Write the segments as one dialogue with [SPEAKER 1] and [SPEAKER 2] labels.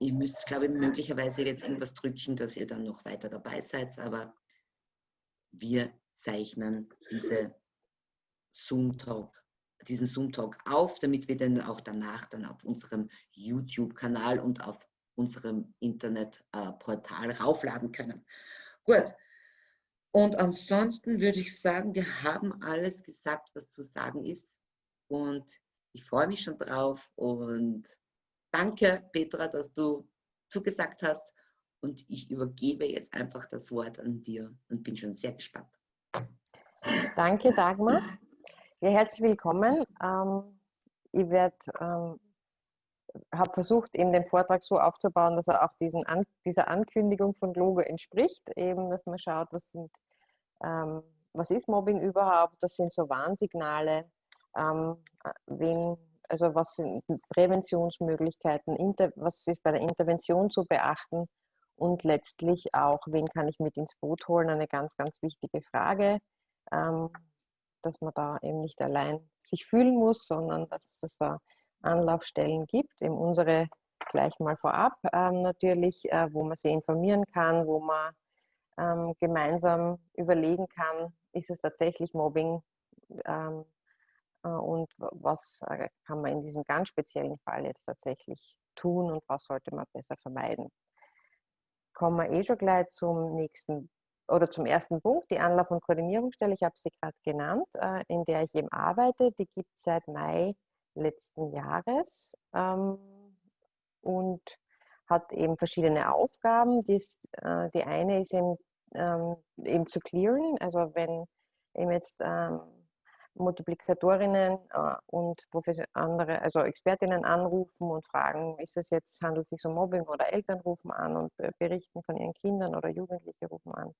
[SPEAKER 1] ihr müsst, glaube ich, möglicherweise jetzt irgendwas drücken, dass ihr dann noch weiter dabei seid, aber wir zeichnen diese Zoom-Talk, diesen Zoom-Talk auf, damit wir dann auch danach dann auf unserem YouTube-Kanal und auf unserem Internetportal äh, raufladen können. Gut. Und ansonsten würde ich sagen, wir haben alles gesagt, was zu sagen ist. Und ich freue mich schon drauf. Und danke, Petra, dass du zugesagt hast. Und ich übergebe jetzt einfach das Wort an dir und bin schon sehr gespannt.
[SPEAKER 2] Danke, Dagmar. Ja, herzlich willkommen. Ähm, ich werde ähm, habe versucht, eben den Vortrag so aufzubauen, dass er auch diesen An dieser Ankündigung von Logo entspricht, eben, dass man schaut, was sind, ähm, was ist Mobbing überhaupt, das sind so Warnsignale, ähm, wen, also was sind Präventionsmöglichkeiten, inter, was ist bei der Intervention zu beachten und letztlich auch, wen kann ich mit ins Boot holen, eine ganz, ganz wichtige Frage, ähm, dass man da eben nicht allein sich fühlen muss, sondern dass es das da Anlaufstellen gibt. In unsere gleich mal vorab ähm, natürlich, äh, wo man sich informieren kann, wo man ähm, gemeinsam überlegen kann, ist es tatsächlich Mobbing ähm, äh, und was äh, kann man in diesem ganz speziellen Fall jetzt tatsächlich tun und was sollte man besser vermeiden. Kommen wir eh schon gleich zum nächsten oder zum ersten Punkt, die Anlauf- und Koordinierungsstelle. Ich habe sie gerade genannt, äh, in der ich eben arbeite. Die gibt es seit Mai letzten Jahres ähm, und hat eben verschiedene Aufgaben. Äh, die eine ist eben, ähm, eben zu clearen, also wenn eben jetzt ähm, Multiplikatorinnen äh, und andere, also Expertinnen anrufen und fragen, ist es jetzt, handelt es sich um Mobbing oder Eltern rufen an und berichten von ihren Kindern oder Jugendliche rufen an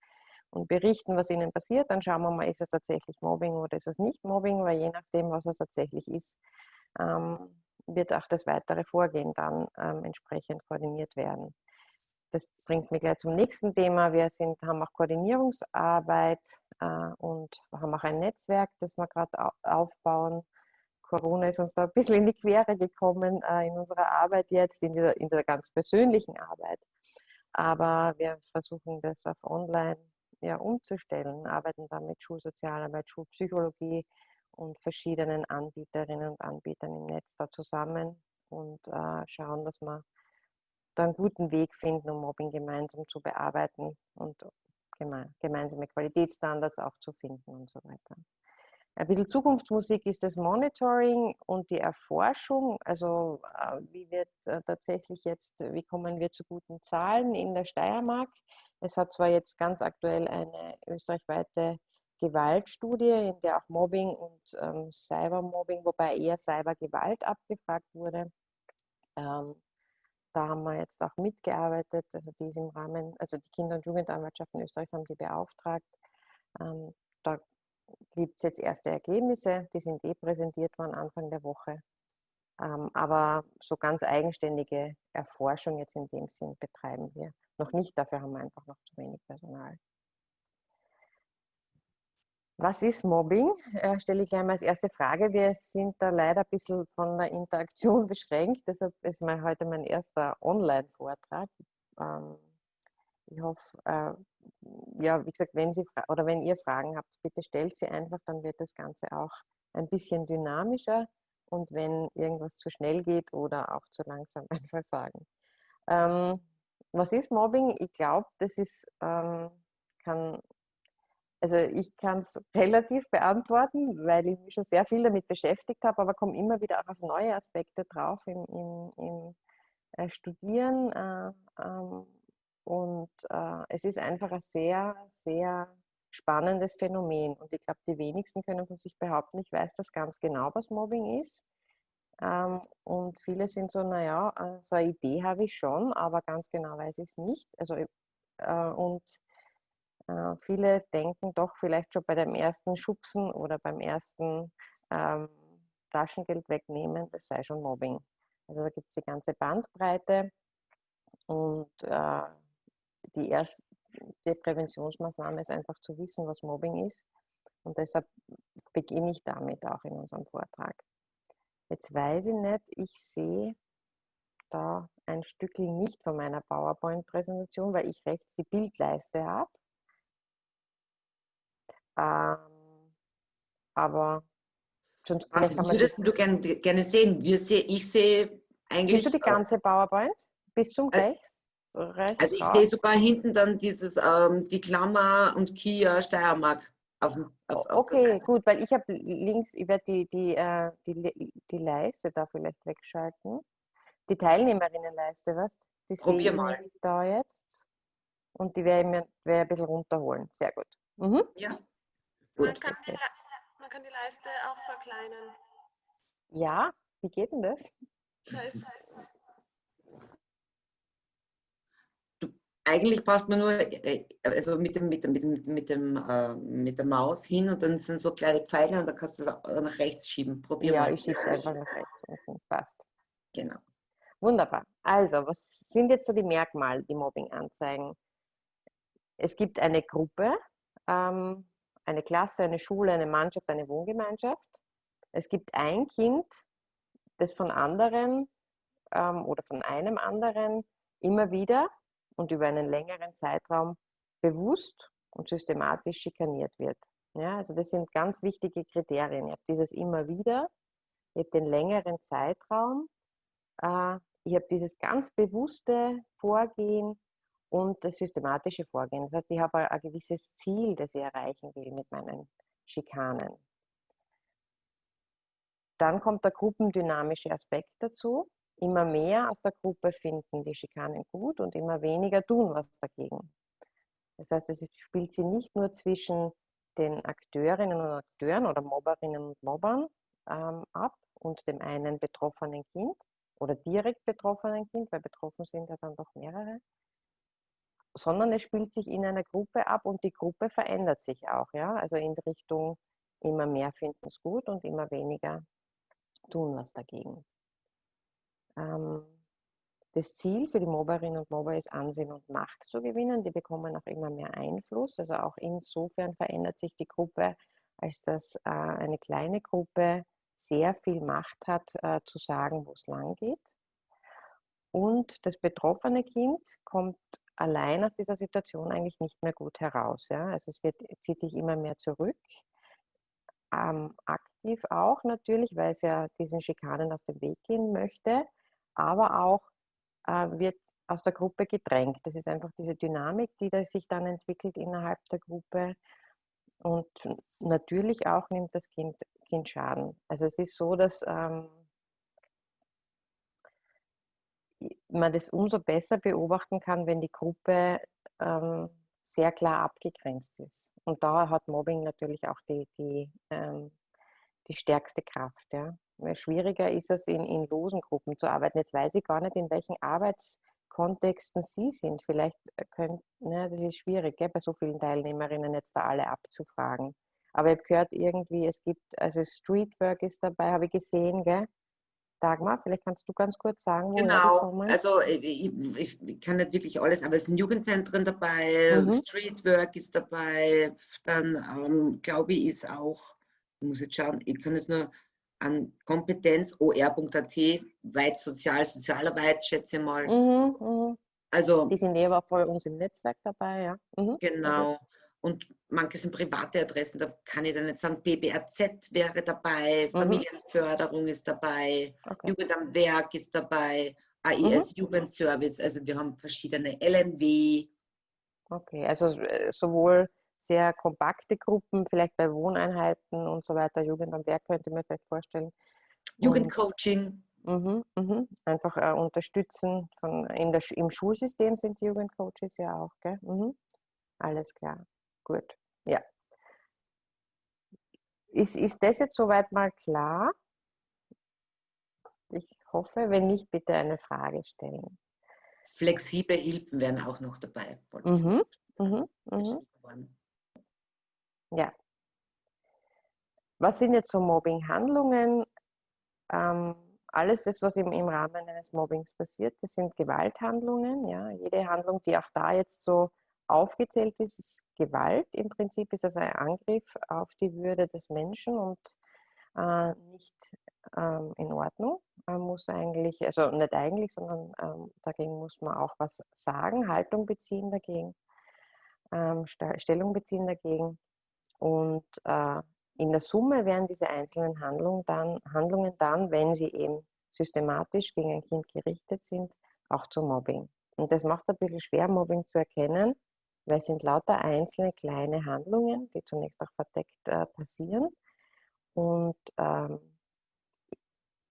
[SPEAKER 2] und berichten, was ihnen passiert, dann schauen wir mal, ist es tatsächlich Mobbing oder ist es nicht Mobbing, weil je nachdem, was es tatsächlich ist, ähm, wird auch das weitere Vorgehen dann ähm, entsprechend koordiniert werden. Das bringt mich gleich zum nächsten Thema. Wir sind, haben auch Koordinierungsarbeit äh, und haben auch ein Netzwerk, das wir gerade aufbauen. Corona ist uns da ein bisschen in die Quere gekommen äh, in unserer Arbeit jetzt, in der, in der ganz persönlichen Arbeit. Aber wir versuchen das auf online ja, umzustellen, arbeiten da mit Schulsozialarbeit, Schulpsychologie, und verschiedenen Anbieterinnen und Anbietern im Netz da zusammen und äh, schauen, dass wir da einen guten Weg finden, um Mobbing gemeinsam zu bearbeiten und geme gemeinsame Qualitätsstandards auch zu finden und so weiter. Ein bisschen Zukunftsmusik ist das Monitoring und die Erforschung. Also äh, wie wird äh, tatsächlich jetzt, wie kommen wir zu guten Zahlen in der Steiermark? Es hat zwar jetzt ganz aktuell eine österreichweite Gewaltstudie, in der auch Mobbing und ähm, Cybermobbing, wobei eher Cybergewalt abgefragt wurde. Ähm, da haben wir jetzt auch mitgearbeitet, also die ist im Rahmen, also die Kinder- und Jugendanwaltschaften Österreichs haben die beauftragt. Ähm, da gibt es jetzt erste Ergebnisse, die sind eh präsentiert worden Anfang der Woche. Ähm, aber so ganz eigenständige Erforschung jetzt in dem Sinn betreiben wir noch nicht, dafür haben wir einfach noch zu wenig Personal. Was ist Mobbing? Äh, stelle ich gleich mal als erste Frage. Wir sind da leider ein bisschen von der Interaktion beschränkt, deshalb ist mein, heute mein erster Online-Vortrag. Ähm, ich hoffe, äh, ja, wie gesagt, wenn Sie oder wenn ihr Fragen habt, bitte stellt sie einfach, dann wird das Ganze auch ein bisschen dynamischer und wenn irgendwas zu schnell geht oder auch zu langsam, einfach sagen. Ähm, was ist Mobbing? Ich glaube, das ist, ähm, kann also ich kann es relativ beantworten, weil ich mich schon sehr viel damit beschäftigt habe, aber komme immer wieder auch auf neue Aspekte drauf im, im, im äh, Studieren. Äh, ähm, und äh, es ist einfach ein sehr, sehr spannendes Phänomen. Und ich glaube, die wenigsten können von sich behaupten, ich weiß das ganz genau, was Mobbing ist. Ähm, und viele sind so, naja, äh, so eine Idee habe ich schon, aber ganz genau weiß ich es nicht. Also, äh, und äh, viele denken doch vielleicht schon bei dem ersten Schubsen oder beim ersten ähm, Taschengeld wegnehmen, das sei schon Mobbing. Also da gibt es die ganze Bandbreite und äh, die erste Präventionsmaßnahme ist einfach zu wissen, was Mobbing ist. Und deshalb beginne ich damit auch in unserem Vortrag. Jetzt weiß ich nicht, ich sehe da ein Stückchen nicht von meiner PowerPoint-Präsentation, weil ich rechts die Bildleiste habe. Ähm, aber
[SPEAKER 1] sonst Was würdest du gern, gerne sehen? Wir seh, ich sehe eigentlich.
[SPEAKER 2] Siehst du die ganze PowerPoint? Bis zum äh, rechts?
[SPEAKER 1] So rechts also ich sehe sogar hinten dann dieses, ähm, die Klammer und Kia Steiermark. Auf,
[SPEAKER 2] auf, auf okay, gut, weil ich habe links, ich werde die, die, äh, die, die Leiste da vielleicht wegschalten. Die Teilnehmerinnenleiste, was? Die
[SPEAKER 1] Probier mal.
[SPEAKER 2] da jetzt. Und die werde ich mir werd ein bisschen runterholen. Sehr gut.
[SPEAKER 1] Mhm. Ja.
[SPEAKER 3] Gut. Man, kann die, man kann die Leiste auch verkleinern.
[SPEAKER 2] Ja, wie geht denn das?
[SPEAKER 3] Da ist,
[SPEAKER 1] eigentlich braucht man nur äh, also mit, dem, mit, dem, mit, dem, mit, dem, äh, mit der Maus hin und dann sind so kleine Pfeile und dann kannst du es nach rechts schieben.
[SPEAKER 2] Probier ja, mal. ich schiebe es einfach nach rechts unten. Passt.
[SPEAKER 1] Genau.
[SPEAKER 2] Wunderbar. Also, was sind jetzt so die Merkmale, die Mobbing anzeigen? Es gibt eine Gruppe, ähm, eine Klasse, eine Schule, eine Mannschaft, eine Wohngemeinschaft. Es gibt ein Kind, das von anderen ähm, oder von einem anderen immer wieder und über einen längeren Zeitraum bewusst und systematisch schikaniert wird. Ja, also das sind ganz wichtige Kriterien. Ihr habt dieses immer wieder, ihr habt den längeren Zeitraum, äh, ihr habt dieses ganz bewusste Vorgehen und das systematische Vorgehen. Das heißt, ich habe ein gewisses Ziel, das ich erreichen will mit meinen Schikanen. Dann kommt der gruppendynamische Aspekt dazu immer mehr aus der Gruppe finden die Schikanen gut und immer weniger tun was dagegen. Das heißt, es spielt sie nicht nur zwischen den Akteurinnen und Akteuren oder Mobberinnen und Mobbern ähm, ab und dem einen betroffenen Kind oder direkt betroffenen Kind, weil betroffen sind ja dann doch mehrere, sondern es spielt sich in einer Gruppe ab und die Gruppe verändert sich auch, ja, also in Richtung immer mehr finden es gut und immer weniger tun was dagegen. Ähm, das Ziel für die Mobberinnen und Mobber ist, Ansehen und Macht zu gewinnen. Die bekommen auch immer mehr Einfluss. Also auch insofern verändert sich die Gruppe, als dass äh, eine kleine Gruppe sehr viel Macht hat, äh, zu sagen, wo es lang geht. Und das betroffene Kind kommt allein aus dieser Situation eigentlich nicht mehr gut heraus. Ja? Also es wird, zieht sich immer mehr zurück, ähm, aktiv auch natürlich, weil es ja diesen Schikanen aus dem Weg gehen möchte aber auch äh, wird aus der Gruppe gedrängt. Das ist einfach diese Dynamik, die da sich dann entwickelt innerhalb der Gruppe. Und natürlich auch nimmt das Kind, kind Schaden. Also es ist so, dass ähm, man das umso besser beobachten kann, wenn die Gruppe ähm, sehr klar abgegrenzt ist. Und da hat Mobbing natürlich auch die, die, ähm, die stärkste Kraft. Ja. Schwieriger ist es, in, in losen Gruppen zu arbeiten. Jetzt weiß ich gar nicht, in welchen Arbeitskontexten Sie sind. Vielleicht äh, können, ne, das ist schwierig, gell, bei so vielen Teilnehmerinnen jetzt da alle abzufragen. Aber ich habe gehört, irgendwie, es gibt, also Streetwork ist dabei, habe ich gesehen, gell? Dagmar, vielleicht kannst du ganz kurz sagen,
[SPEAKER 1] wo Genau, also äh, ich, ich, ich, kann nicht wirklich alles, aber es sind Jugendzentren dabei, mhm. Streetwork ist dabei, dann ähm, glaube ich ist auch, ich muss jetzt schauen, ich kann jetzt nur an Kompetenz or.at, weit sozial, Sozialarbeit, schätze ich mal. Mhm,
[SPEAKER 2] mh. Also, die sind eben auch bei uns im Netzwerk dabei, ja.
[SPEAKER 1] Mhm. Genau. Und manche sind private Adressen, da kann ich dann nicht sagen, BBRZ wäre dabei, mhm. Familienförderung ist dabei, okay. Jugend am Werk ist dabei, AIS mhm. Jugendservice, also wir haben verschiedene LNW.
[SPEAKER 2] Okay, also äh, sowohl sehr kompakte Gruppen, vielleicht bei Wohneinheiten und so weiter, Jugend am Werk könnte man vielleicht vorstellen.
[SPEAKER 1] Jugendcoaching.
[SPEAKER 2] Mhm, mhm. Einfach äh, unterstützen. Von, in der, Im Schulsystem sind die Jugendcoaches ja auch. Gell? Mhm. Alles klar. Gut. Ja. Ist, ist das jetzt soweit mal klar? Ich hoffe, wenn nicht, bitte eine Frage stellen.
[SPEAKER 1] Flexible Hilfen wären auch noch dabei.
[SPEAKER 2] Mhm. Mhm. Mhm. Ja. Was sind jetzt so Mobbing-Handlungen? Ähm, alles das, was im, im Rahmen eines Mobbings passiert, das sind Gewalthandlungen. Ja. Jede Handlung, die auch da jetzt so aufgezählt ist, ist Gewalt. Im Prinzip ist das ein Angriff auf die Würde des Menschen und äh, nicht ähm, in Ordnung. Man muss eigentlich, also nicht eigentlich, sondern ähm, dagegen muss man auch was sagen, Haltung beziehen dagegen, ähm, Stellung beziehen dagegen. Und äh, in der Summe werden diese einzelnen Handlungen dann, Handlungen dann, wenn sie eben systematisch gegen ein Kind gerichtet sind, auch zu Mobbing. Und das macht ein bisschen schwer, Mobbing zu erkennen, weil es sind lauter einzelne kleine Handlungen, die zunächst auch verdeckt äh, passieren. Und ähm,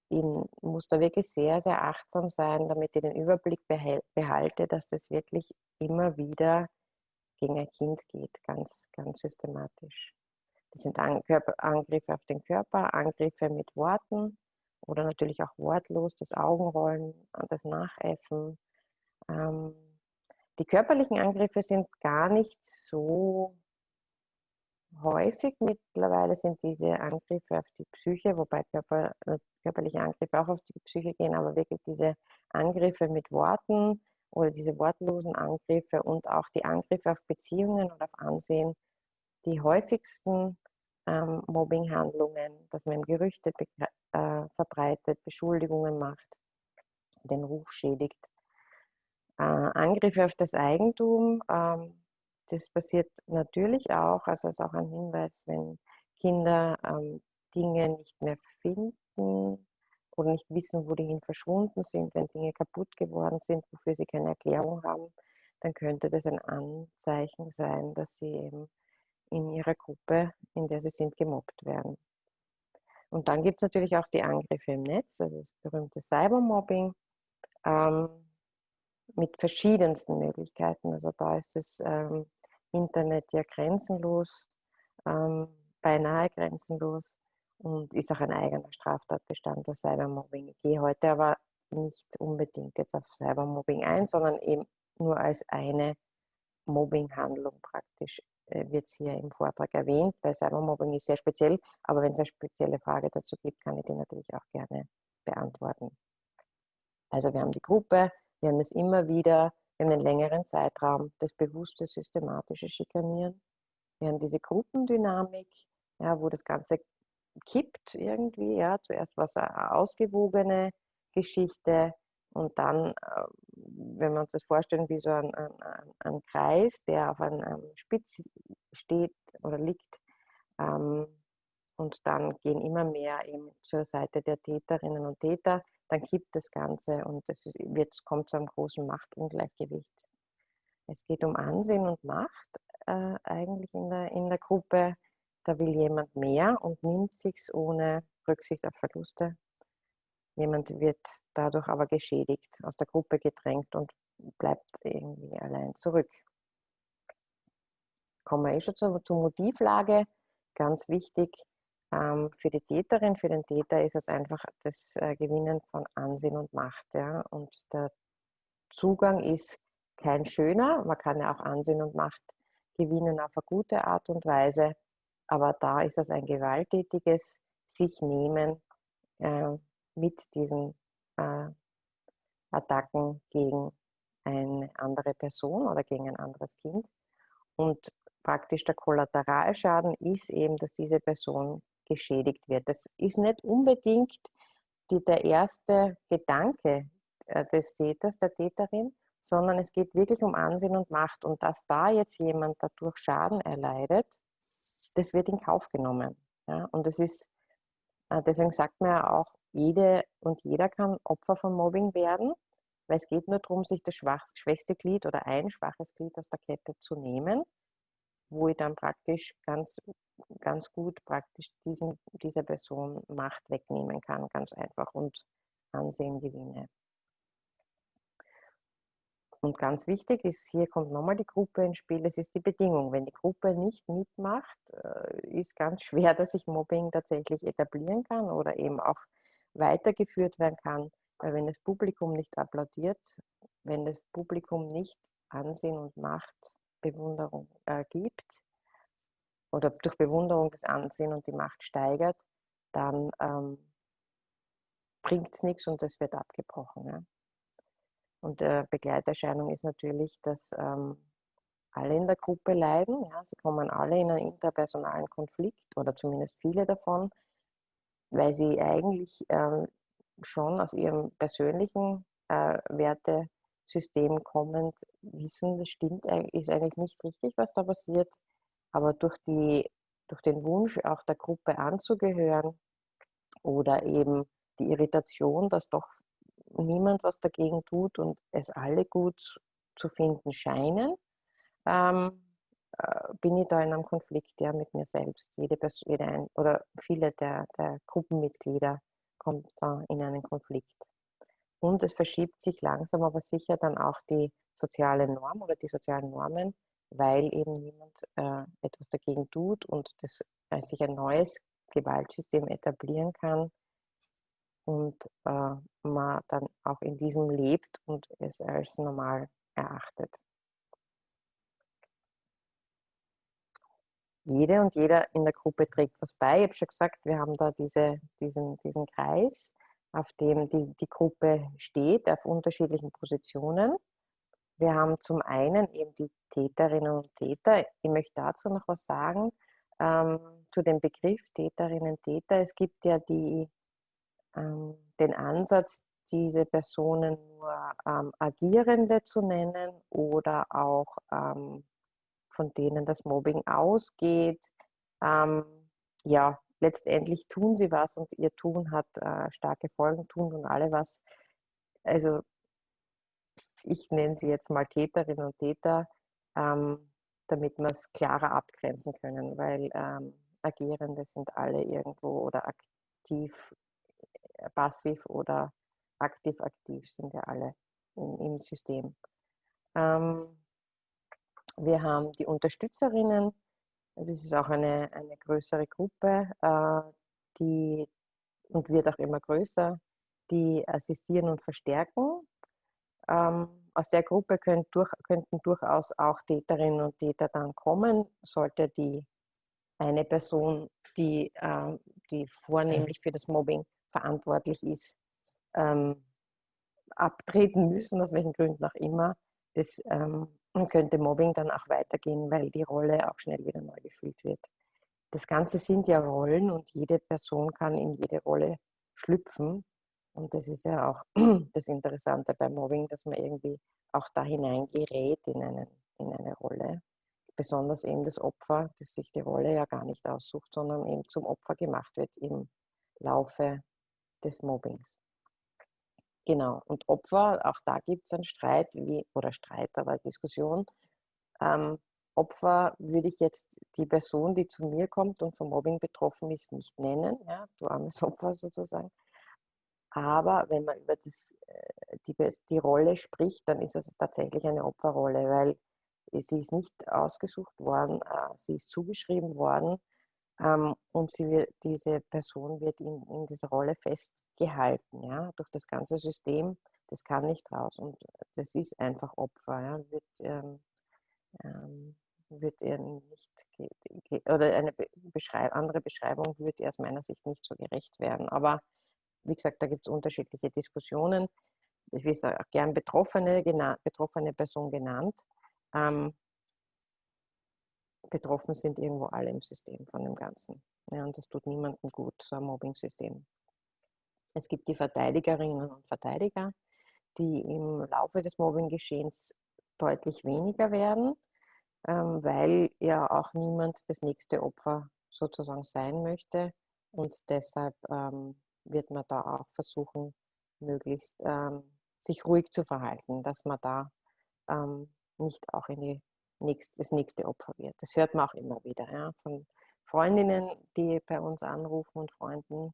[SPEAKER 2] ich muss da wirklich sehr, sehr achtsam sein, damit ich den Überblick behalte, dass das wirklich immer wieder gegen ein Kind geht, ganz, ganz systematisch. Das sind Angriffe auf den Körper, Angriffe mit Worten oder natürlich auch wortlos, das Augenrollen, das Nachäffen. Ähm, die körperlichen Angriffe sind gar nicht so häufig. Mittlerweile sind diese Angriffe auf die Psyche, wobei Körper, äh, körperliche Angriffe auch auf die Psyche gehen, aber wirklich diese Angriffe mit Worten oder diese wortlosen Angriffe und auch die Angriffe auf Beziehungen und auf Ansehen die häufigsten ähm, Mobbinghandlungen, dass man Gerüchte äh, verbreitet, Beschuldigungen macht, den Ruf schädigt. Äh, Angriffe auf das Eigentum, ähm, das passiert natürlich auch, also ist auch ein Hinweis, wenn Kinder ähm, Dinge nicht mehr finden oder nicht wissen, wo die hin verschwunden sind, wenn Dinge kaputt geworden sind, wofür sie keine Erklärung haben, dann könnte das ein Anzeichen sein, dass sie eben in ihrer Gruppe, in der sie sind, gemobbt werden. Und dann gibt es natürlich auch die Angriffe im Netz, also das berühmte Cybermobbing, ähm, mit verschiedensten Möglichkeiten. Also da ist das ähm, Internet ja grenzenlos, ähm, beinahe grenzenlos und ist auch ein eigener Straftatbestand, das Cybermobbing. Ich gehe heute aber nicht unbedingt jetzt auf Cybermobbing ein, sondern eben nur als eine Mobbinghandlung praktisch äh, wird es hier im Vortrag erwähnt, weil Cybermobbing ist sehr speziell, aber wenn es eine spezielle Frage dazu gibt, kann ich die natürlich auch gerne beantworten. Also wir haben die Gruppe, wir haben es immer wieder, wir haben einen längeren Zeitraum, das bewusste, systematische Schikanieren. Wir haben diese Gruppendynamik, ja, wo das Ganze kippt irgendwie. Ja. Zuerst war es eine ausgewogene Geschichte und dann, äh, wenn wir uns das vorstellen, wie so ein, ein, ein Kreis, der auf einem Spitz steht oder liegt, ähm, und dann gehen immer mehr eben zur Seite der Täterinnen und Täter, dann kippt das Ganze und es wird, kommt zu einem großen Machtungleichgewicht. Es geht um Ansehen und Macht äh, eigentlich in der, in der Gruppe. Da will jemand mehr und nimmt sich's ohne Rücksicht auf Verluste. Jemand wird dadurch aber geschädigt, aus der Gruppe gedrängt und bleibt irgendwie allein zurück. Kommen wir eh schon zur, zur Motivlage. Ganz wichtig, für die Täterin, für den Täter ist es einfach das äh, Gewinnen von Ansehen und Macht. Ja? Und der Zugang ist kein schöner. Man kann ja auch Ansehen und Macht gewinnen auf eine gute Art und Weise. Aber da ist es ein gewalttätiges sich nehmen äh, mit diesen äh, Attacken gegen eine andere Person oder gegen ein anderes Kind. Und praktisch der Kollateralschaden ist eben, dass diese Person geschädigt wird. Das ist nicht unbedingt die, der erste Gedanke äh, des Täters, der Täterin, sondern es geht wirklich um Ansehen und Macht. Und dass da jetzt jemand dadurch Schaden erleidet, das wird in Kauf genommen. Ja? Und das ist, äh, deswegen sagt man ja auch, jede und jeder kann Opfer von Mobbing werden, weil es geht nur darum, sich das schwächste Glied oder ein schwaches Glied aus der Kette zu nehmen, wo ich dann praktisch ganz, ganz gut praktisch diesen, dieser Person Macht wegnehmen kann, ganz einfach und Ansehen gewinne. Und ganz wichtig ist, hier kommt nochmal die Gruppe ins Spiel, es ist die Bedingung. Wenn die Gruppe nicht mitmacht, äh, ist ganz schwer, dass sich Mobbing tatsächlich etablieren kann oder eben auch weitergeführt werden kann. Weil wenn das Publikum nicht applaudiert, wenn das Publikum nicht Ansehen und Macht, Bewunderung äh, gibt oder durch Bewunderung das Ansehen und die Macht steigert, dann ähm, bringt es nichts und es wird abgebrochen. Ja. Und äh, Begleiterscheinung ist natürlich, dass ähm, alle in der Gruppe leiden. Ja. Sie kommen alle in einen interpersonalen Konflikt oder zumindest viele davon. weil sie eigentlich ähm, schon aus ihrem persönlichen äh, Wertesystem kommend wissen, das stimmt, ist eigentlich nicht richtig, was da passiert, aber durch, die, durch den Wunsch, auch der Gruppe anzugehören oder eben die Irritation, dass doch niemand was dagegen tut und es alle gut zu finden scheinen, ähm, äh, bin ich da in einem Konflikt ja mit mir selbst. Jede Person, jede ein, oder viele der, der Gruppenmitglieder kommt da in einen Konflikt. Und es verschiebt sich langsam aber sicher dann auch die soziale Norm oder die sozialen Normen, weil eben niemand äh, etwas dagegen tut und das, äh, sich ein neues Gewaltsystem etablieren kann und äh, man dann auch in diesem lebt und es als normal erachtet. Jede und jeder in der Gruppe trägt was bei. Ich habe schon gesagt, wir haben da diese, diesen, diesen Kreis, auf dem die, die Gruppe steht, auf unterschiedlichen Positionen. Wir haben zum einen eben die Täterinnen und Täter. Ich möchte dazu noch was sagen, ähm, zu dem Begriff Täterinnen und Täter. Es gibt ja die, ähm, den Ansatz, diese Personen nur ähm, Agierende zu nennen oder auch ähm, von denen das Mobbing ausgeht. Ähm, ja, letztendlich tun sie was und ihr Tun hat äh, starke Folgen, tun und alle was. Also ich nenne sie jetzt mal Täterinnen und Täter, ähm, damit wir es klarer abgrenzen können, weil ähm, Agierende sind alle irgendwo oder aktiv, äh, passiv oder aktiv-aktiv sind ja alle in, im System. Ähm, wir haben die Unterstützerinnen, das ist auch eine, eine größere Gruppe, äh, die und wird auch immer größer, die assistieren und verstärken. Ähm, aus der Gruppe könnt durch, könnten durchaus auch Täterinnen und Täter dann kommen, sollte die eine Person, die, äh, die vornehmlich für das Mobbing verantwortlich ist, ähm, abtreten müssen, aus welchen Gründen auch immer. Das ähm, könnte Mobbing dann auch weitergehen, weil die Rolle auch schnell wieder neu gefüllt wird. Das Ganze sind ja Rollen und jede Person kann in jede Rolle schlüpfen. Und das ist ja auch das Interessante beim Mobbing, dass man irgendwie auch da hineingerät in, einen, in eine Rolle. Besonders eben das Opfer, das sich die Rolle ja gar nicht aussucht, sondern eben zum Opfer gemacht wird im Laufe des Mobbings. Genau, und Opfer, auch da gibt es einen Streit, wie, oder Streit, aber Diskussion. Ähm, Opfer würde ich jetzt die Person, die zu mir kommt und vom Mobbing betroffen ist, nicht nennen, ja, du armes Opfer sozusagen. Aber wenn man über das, äh, die, die Rolle spricht, dann ist es tatsächlich eine Opferrolle, weil sie ist nicht ausgesucht worden, äh, sie ist zugeschrieben worden ähm, und wird, diese Person wird in, in dieser Rolle festgehalten, ja, durch das ganze System. Das kann nicht raus und das ist einfach Opfer. Ja, wird, ähm, ähm, wird ihr nicht, oder eine Beschreib andere Beschreibung würde ihr aus meiner Sicht nicht so gerecht werden. Aber wie gesagt, da gibt es unterschiedliche Diskussionen. Ich will auch gern Betroffene, betroffene Person genannt. Ähm, betroffen sind irgendwo alle im System von dem Ganzen. Ja, und das tut niemandem gut, so ein Mobbing-System. Es gibt die Verteidigerinnen und Verteidiger, die im Laufe des Mobbing-Geschehens deutlich weniger werden, ähm, weil ja auch niemand das nächste Opfer sozusagen sein möchte. Und deshalb ähm, wird man da auch versuchen, möglichst ähm, sich ruhig zu verhalten, dass man da nicht auch in die nächst, das nächste Opfer wird. Das hört man auch immer wieder ja, von Freundinnen, die bei uns anrufen und Freunden,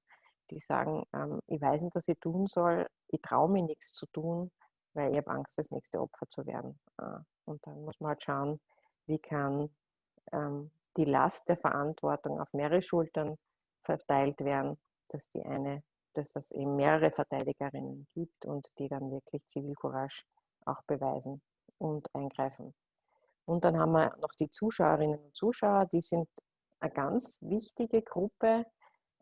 [SPEAKER 2] die sagen, ähm, ich weiß nicht, was ich tun soll, ich traue mir nichts zu tun, weil ich habe Angst, das nächste Opfer zu werden. Äh, und dann muss man halt schauen, wie kann ähm, die Last der Verantwortung auf mehrere Schultern verteilt werden, dass die eine, dass es eben mehrere Verteidigerinnen gibt und die dann wirklich Zivilcourage auch beweisen und eingreifen. Und dann haben wir noch die Zuschauerinnen und Zuschauer, die sind eine ganz wichtige Gruppe,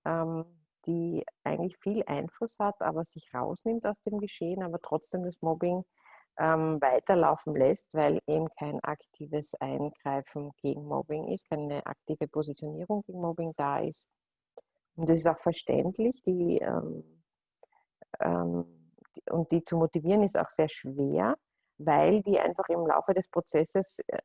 [SPEAKER 2] ähm, die eigentlich viel Einfluss hat, aber sich rausnimmt aus dem Geschehen, aber trotzdem das Mobbing ähm, weiterlaufen lässt, weil eben kein aktives Eingreifen gegen Mobbing ist, keine aktive Positionierung gegen Mobbing da ist. Und das ist auch verständlich. Die, ähm, ähm, die, und die zu motivieren ist auch sehr schwer, weil die einfach im Laufe des Prozesses äh,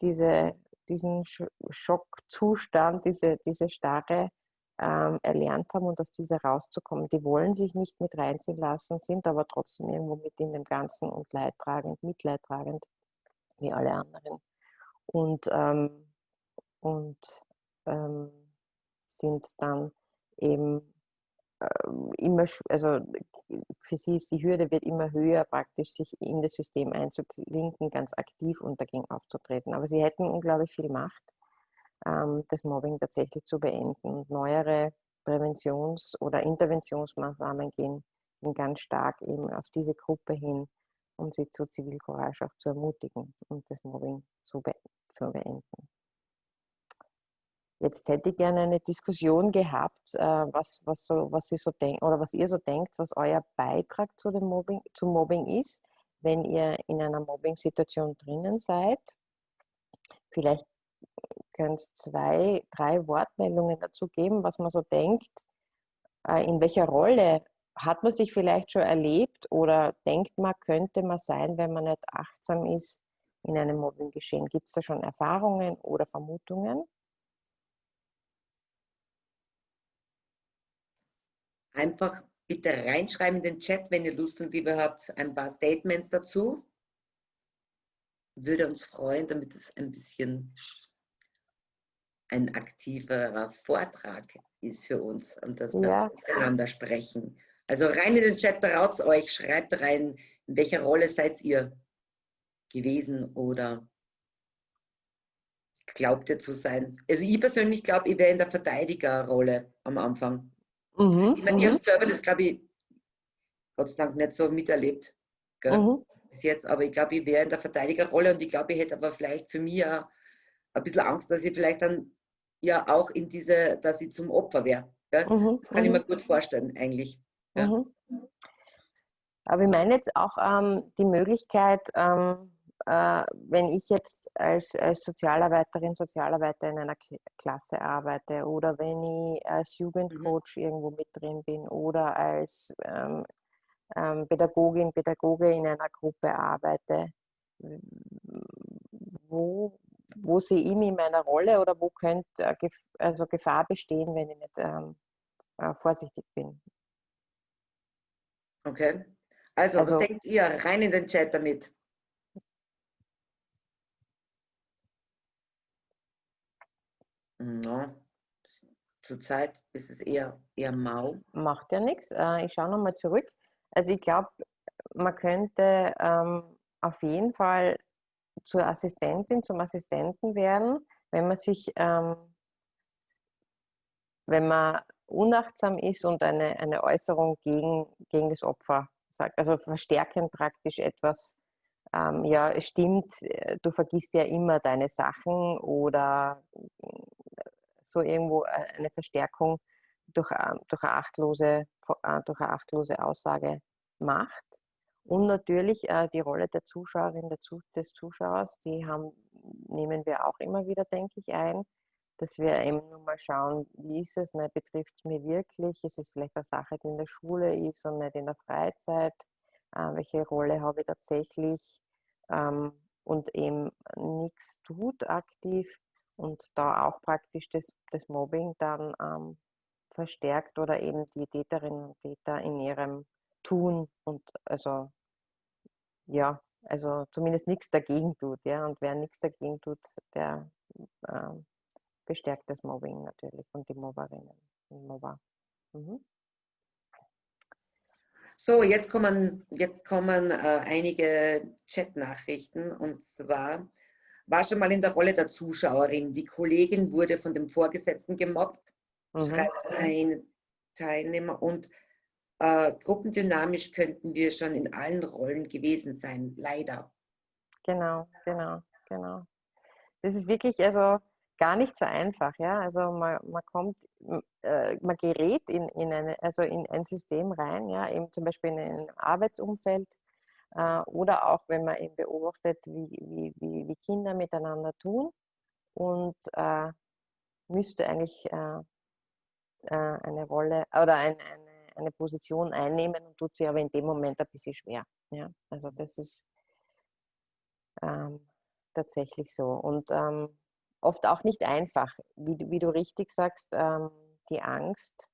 [SPEAKER 2] diese, diesen Schockzustand, diese, diese starre ähm, erlernt haben und aus dieser rauszukommen. Die wollen sich nicht mit reinziehen lassen, sind aber trotzdem irgendwo mit in dem Ganzen und leidtragend, mitleidtragend, wie alle anderen. Und, ähm, und ähm, sind dann eben äh, immer, also für sie ist die Hürde wird immer höher, praktisch sich in das System einzuklinken, ganz aktiv und dagegen aufzutreten. Aber sie hätten unglaublich viel Macht ähm, das Mobbing tatsächlich zu beenden. neuere Präventions- oder Interventionsmaßnahmen gehen, ganz stark eben auf diese Gruppe hin, um sie zu Zivilcourage auch zu ermutigen und das Mobbing zu beenden. Jetzt hätte ich gerne eine Diskussion gehabt, äh, was, was, so, was, Sie so denken oder was ihr so denkt, was euer Beitrag zu dem Mobbing, zum Mobbing ist, wenn ihr in einer Mobbing-Situation drinnen seid. Vielleicht könnt zwei, drei Wortmeldungen dazu geben, was man so denkt, äh, in welcher Rolle hat man sich vielleicht schon erlebt oder denkt man, könnte man sein, wenn man nicht achtsam ist in einem Mobbinggeschehen? Gibt es da schon Erfahrungen oder Vermutungen?
[SPEAKER 1] Einfach bitte reinschreiben in den Chat, wenn ihr Lust und Liebe habt, ein paar Statements dazu. Würde uns freuen, damit es ein bisschen ein aktiverer Vortrag ist für uns und dass wir ja. miteinander sprechen. Also rein in den Chat, traut euch, schreibt rein, in welcher Rolle seid ihr gewesen oder glaubt ihr zu sein. Also ich persönlich glaube, ich wäre in der Verteidigerrolle am Anfang. Mhm, ich meine, ich habe mhm. selber das, glaube ich, Gott sei Dank nicht so miterlebt mhm. bis jetzt, aber ich glaube, ich wäre in der Verteidigerrolle und ich glaube, ich hätte aber vielleicht für mich auch ein bisschen Angst, dass ich vielleicht dann ja auch in diese, dass ich zum Opfer wäre. Mhm, das kann ich mir mhm. gut vorstellen, eigentlich. Ja. Mhm.
[SPEAKER 2] Aber ich meine jetzt auch ähm, die Möglichkeit, ähm, äh, wenn ich jetzt als, als Sozialarbeiterin, Sozialarbeiter in einer Klasse arbeite oder wenn ich als mhm. Jugendcoach irgendwo mit drin bin oder als ähm, ähm, Pädagogin, Pädagoge in einer Gruppe arbeite, wo, wo sehe ich mich in meiner Rolle oder wo könnte äh, also Gefahr bestehen, wenn ich nicht ähm, äh, vorsichtig bin.
[SPEAKER 1] Okay. Also, also, was denkt ihr? Rein in den Chat damit. No. Zurzeit ist es eher, eher mau.
[SPEAKER 2] Macht ja nichts. Äh, ich schaue nochmal zurück. Also ich glaube, man könnte ähm, auf jeden Fall zur Assistentin, zum Assistenten werden, wenn man sich, ähm, wenn man unachtsam ist und eine, eine Äußerung gegen, gegen das Opfer sagt, also verstärken praktisch etwas, ähm, ja, es stimmt, äh, du vergisst ja immer deine Sachen oder so irgendwo äh, eine Verstärkung durch, ähm, durch, eine, achtlose, äh, durch eine achtlose Aussage macht. Und natürlich äh, die Rolle der Zuschauerin, der Zu des Zuschauers, die haben, nehmen wir auch immer wieder, denke ich, ein, dass wir eben nur mal schauen, wie ist es, ne, betrifft es mir wirklich, ist es vielleicht eine Sache, die in der Schule ist und nicht in der Freizeit, äh, welche Rolle habe ich tatsächlich ähm, und eben nichts tut aktiv und da auch praktisch das, das Mobbing dann ähm, verstärkt oder eben die Täterinnen und Täter in ihrem Tun und also ja, also zumindest nichts dagegen tut, ja. Und wer nichts dagegen tut, der äh, bestärkt das Mobbing natürlich und die Mobberinnen und Mobber. Mhm.
[SPEAKER 1] So, jetzt kommen, jetzt kommen äh, einige Chat-Nachrichten und zwar war schon mal in der Rolle der Zuschauerin. Die Kollegin wurde von dem Vorgesetzten gemobbt, mhm. schreibt ein Teilnehmer und äh, gruppendynamisch könnten wir schon in allen Rollen gewesen sein, leider.
[SPEAKER 2] Genau, genau, genau. Das ist wirklich also gar nicht so einfach, ja. Also man, man kommt, äh, man gerät in, in, eine, also in ein System rein, ja, eben zum Beispiel in ein Arbeitsumfeld äh, oder auch wenn man eben beobachtet, wie, wie, wie, wie Kinder miteinander tun und äh, müsste eigentlich äh, äh, eine Rolle oder ein, eine, eine Position einnehmen und tut sie aber in dem Moment ein bisschen schwer. Ja? Also das ist ähm, tatsächlich so. Und ähm, oft auch nicht einfach, wie, wie du richtig sagst, ähm, die Angst,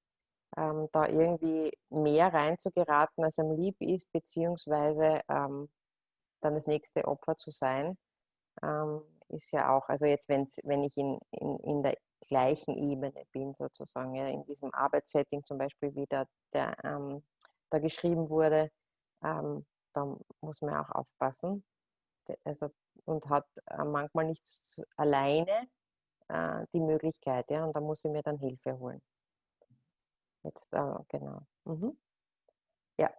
[SPEAKER 2] ähm, da irgendwie mehr reinzugeraten, als einem lieb ist, beziehungsweise ähm, dann das nächste Opfer zu sein, ähm, ist ja auch, also jetzt wenn's, wenn ich in, in, in der gleichen Ebene bin, sozusagen, ja, in diesem Arbeitssetting zum Beispiel, wie da, der, ähm, da geschrieben wurde, ähm, da muss man auch aufpassen. Also, und hat äh, manchmal nicht alleine äh, die Möglichkeit, ja, und da muss ich mir dann Hilfe holen. Jetzt, äh, genau. Mhm. Ja.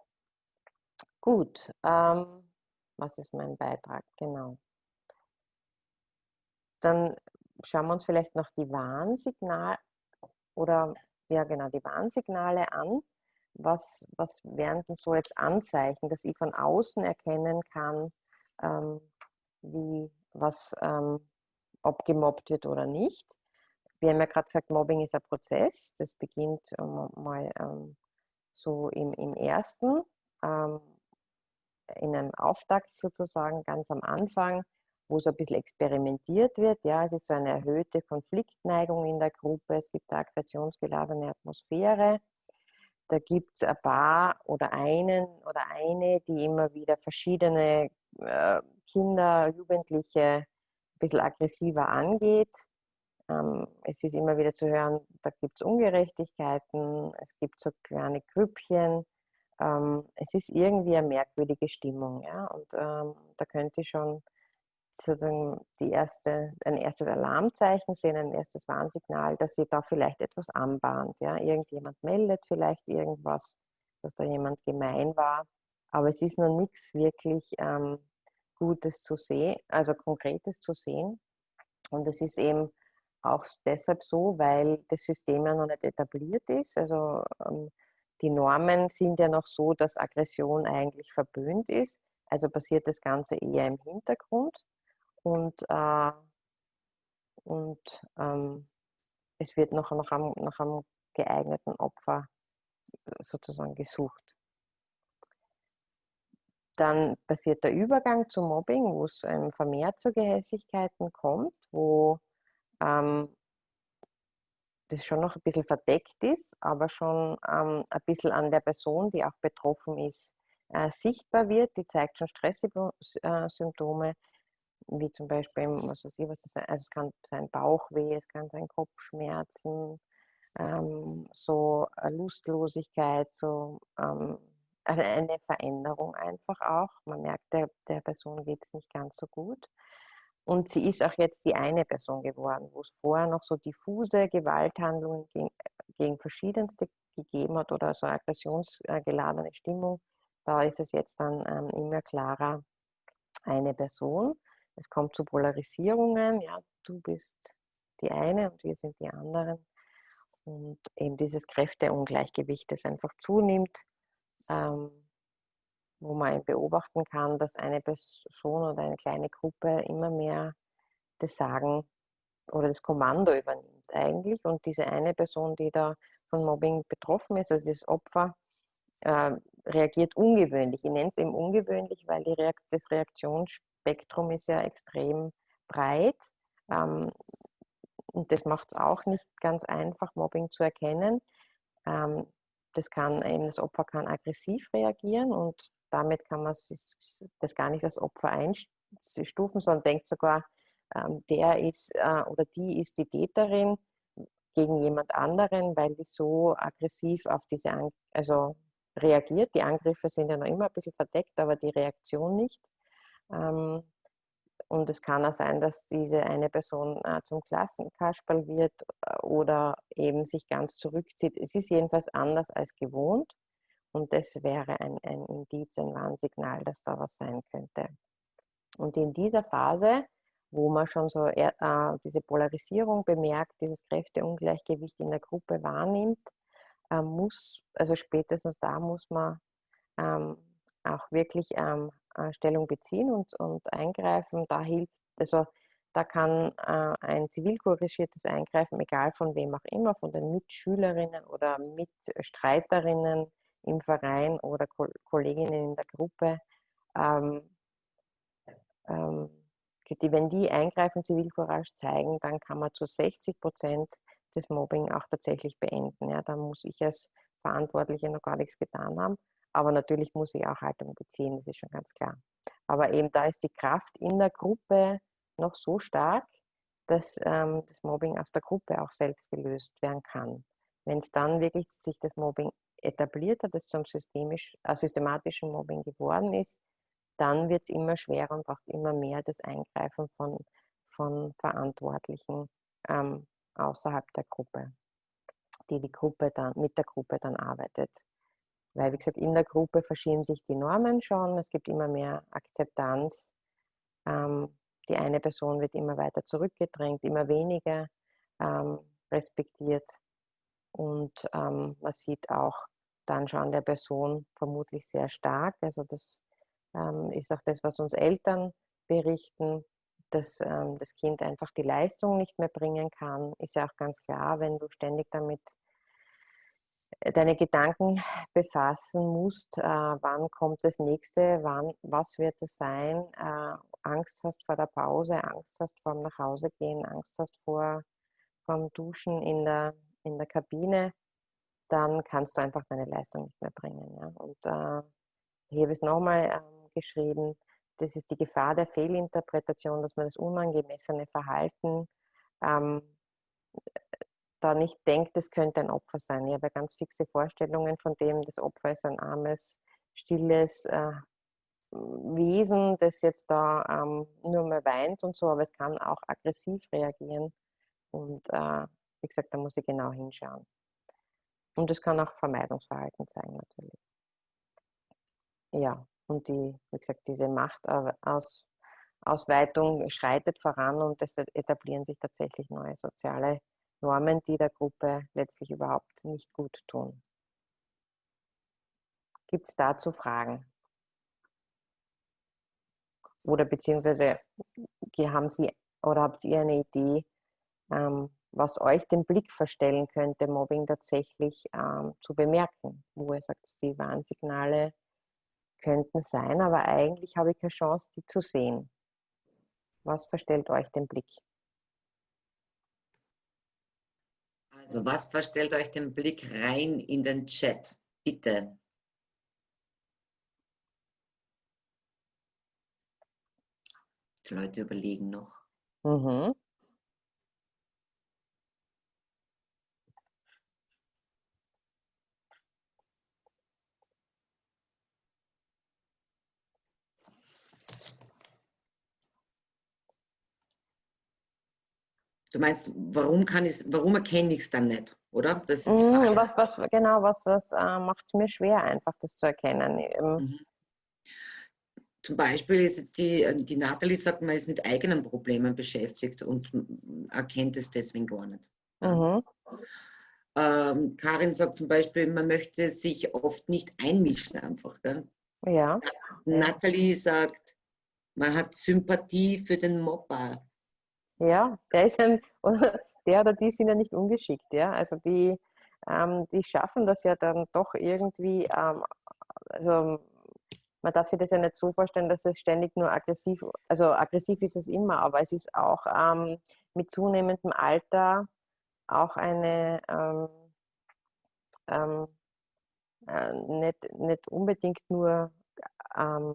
[SPEAKER 2] Gut. Ähm, was ist mein Beitrag? Genau. Dann schauen wir uns vielleicht noch die Warnsignale oder ja genau, die Warnsignale an. Was, was wären denn so jetzt Anzeichen, dass ich von außen erkennen kann, ähm, wie was, ähm, ob gemobbt wird oder nicht? Wir haben ja gerade gesagt, Mobbing ist ein Prozess. Das beginnt ähm, mal ähm, so im, im ersten, ähm, in einem Auftakt sozusagen, ganz am Anfang wo so ein bisschen experimentiert wird. Ja, es ist so eine erhöhte Konfliktneigung in der Gruppe, es gibt eine aggressionsgeladene Atmosphäre. Da gibt es ein paar oder einen oder eine, die immer wieder verschiedene äh, Kinder, Jugendliche ein bisschen aggressiver angeht. Ähm, es ist immer wieder zu hören, da gibt es Ungerechtigkeiten, es gibt so kleine Grüppchen. Ähm, es ist irgendwie eine merkwürdige Stimmung. Ja? Und ähm, da könnte ich schon sozusagen die erste, ein erstes Alarmzeichen sehen, ein erstes Warnsignal, dass sie da vielleicht etwas anbahnt. Ja? Irgendjemand meldet vielleicht irgendwas, dass da jemand gemein war, aber es ist noch nichts wirklich ähm, Gutes zu sehen, also Konkretes zu sehen. Und es ist eben auch deshalb so, weil das System ja noch nicht etabliert ist. Also ähm, die Normen sind ja noch so, dass Aggression eigentlich verböhnt ist. Also passiert das Ganze eher im Hintergrund und, äh, und ähm, es wird noch nach einem, nach einem geeigneten Opfer sozusagen gesucht. Dann passiert der Übergang zum Mobbing, wo es ähm, vermehrt zu Gehässigkeiten kommt, wo ähm, das schon noch ein bisschen verdeckt ist, aber schon ähm, ein bisschen an der Person, die auch betroffen ist, äh, sichtbar wird. Die zeigt schon Stresssymptome, wie zum Beispiel, was weiß ich, was das also es kann sein Bauchweh, es kann sein Kopfschmerzen, ähm, so Lustlosigkeit, so ähm, eine Veränderung einfach auch. Man merkt, der, der Person geht es nicht ganz so gut. Und sie ist auch jetzt die eine Person geworden, wo es vorher noch so diffuse Gewalthandlungen gegen, gegen verschiedenste gegeben hat oder so aggressionsgeladene Stimmung. Da ist es jetzt dann ähm, immer klarer eine Person. Es kommt zu Polarisierungen, ja, du bist die eine und wir sind die anderen. Und eben dieses Kräfteungleichgewicht, das einfach zunimmt, ähm, wo man beobachten kann, dass eine Person oder eine kleine Gruppe immer mehr das Sagen oder das Kommando übernimmt eigentlich. Und diese eine Person, die da von Mobbing betroffen ist, also das Opfer, äh, reagiert ungewöhnlich. Ich nenne es eben ungewöhnlich, weil Reakt das Reaktions Spektrum ist ja extrem breit. Ähm, und das macht es auch nicht ganz einfach, Mobbing zu erkennen. Ähm, das kann eben, das Opfer kann aggressiv reagieren und damit kann man das gar nicht als Opfer einstufen, sondern denkt sogar, ähm, der ist äh, oder die ist die Täterin gegen jemand anderen, weil die so aggressiv auf diese, An also reagiert. Die Angriffe sind ja noch immer ein bisschen verdeckt, aber die Reaktion nicht. Ähm, und es kann auch sein, dass diese eine Person äh, zum Klassenkasperl wird äh, oder eben sich ganz zurückzieht. Es ist jedenfalls anders als gewohnt und das wäre ein, ein Indiz, ein Warnsignal, dass da was sein könnte. Und in dieser Phase, wo man schon so äh, diese Polarisierung bemerkt, dieses Kräfteungleichgewicht in der Gruppe wahrnimmt, äh, muss, also spätestens da muss man ähm, auch wirklich ähm, äh, Stellung beziehen und, und eingreifen. Da hilft, also Da kann äh, ein zivilkorrigiertes Eingreifen, egal von wem auch immer, von den Mitschülerinnen oder Mitstreiterinnen im Verein oder Ko Kolleginnen in der Gruppe, ähm, ähm, die, wenn die eingreifen, Zivilcourage zeigen, dann kann man zu 60 Prozent das Mobbing auch tatsächlich beenden. Ja, da muss ich als Verantwortliche noch gar nichts getan haben. Aber natürlich muss ich auch Haltung beziehen, das ist schon ganz klar. Aber eben da ist die Kraft in der Gruppe noch so stark, dass ähm, das Mobbing aus der Gruppe auch selbst gelöst werden kann. Wenn es dann wirklich sich das Mobbing etabliert hat, das zum systemisch, äh, systematischen Mobbing geworden ist, dann wird es immer schwerer und braucht immer mehr das Eingreifen von, von Verantwortlichen ähm, außerhalb der Gruppe, die die Gruppe dann mit der Gruppe dann arbeitet. Weil, wie gesagt, in der Gruppe verschieben sich die Normen schon, es gibt immer mehr Akzeptanz. Ähm, die eine Person wird immer weiter zurückgedrängt, immer weniger ähm, respektiert. Und ähm, man sieht auch dann schon der Person vermutlich sehr stark. Also das ähm, ist auch das, was uns Eltern berichten, dass ähm, das Kind einfach die Leistung nicht mehr bringen kann, ist ja auch ganz klar, wenn du ständig damit deine Gedanken befassen musst, äh, wann kommt das nächste, wann, was wird es sein, äh, Angst hast vor der Pause, Angst hast vor dem Nachhausegehen, Angst hast vor dem Duschen in der, in der Kabine, dann kannst du einfach deine Leistung nicht mehr bringen. Ja? Und äh, ich habe es nochmal ähm, geschrieben, das ist die Gefahr der Fehlinterpretation, dass man das unangemessene Verhalten ähm, da nicht denkt, es könnte ein Opfer sein. Ich habe ganz fixe Vorstellungen von dem, das Opfer ist ein armes, stilles äh, Wesen, das jetzt da ähm, nur mehr weint und so, aber es kann auch aggressiv reagieren. Und äh, wie gesagt, da muss ich genau hinschauen. Und es kann auch Vermeidungsverhalten sein, natürlich. Ja, und die, wie gesagt, diese Machtausweitung schreitet voran und es etablieren sich tatsächlich neue soziale Normen, die der Gruppe letztlich überhaupt nicht gut tun. Gibt es dazu Fragen? Oder beziehungsweise haben Sie oder habt ihr eine Idee, ähm, was euch den Blick verstellen könnte, Mobbing tatsächlich ähm, zu bemerken, wo ihr sagt, die Warnsignale könnten sein, aber eigentlich habe ich keine Chance, die zu sehen. Was verstellt euch den Blick?
[SPEAKER 1] Also, was verstellt euch den Blick rein in den Chat? Bitte. Die Leute überlegen noch. Mhm. Du meinst, warum kann ich warum erkenne ich es dann nicht, oder?
[SPEAKER 2] Das ist die mhm, Frage. Was, was, genau, was, was äh, macht es mir schwer, einfach das zu erkennen? Mhm.
[SPEAKER 1] Zum Beispiel ist jetzt die, äh, die Nathalie sagt, man ist mit eigenen Problemen beschäftigt und erkennt es deswegen gar nicht. Mhm. Ähm, Karin sagt zum Beispiel, man möchte sich oft nicht einmischen einfach. Gell? Ja. Nathalie sagt, man hat Sympathie für den Mobber.
[SPEAKER 2] Ja, der ist ein, der oder die sind ja nicht ungeschickt, ja. Also die, ähm, die schaffen das ja dann doch irgendwie, ähm, also man darf sich das ja nicht so vorstellen, dass es ständig nur aggressiv, also aggressiv ist es immer, aber es ist auch ähm, mit zunehmendem Alter auch eine ähm, ähm, äh, nicht, nicht unbedingt nur ähm,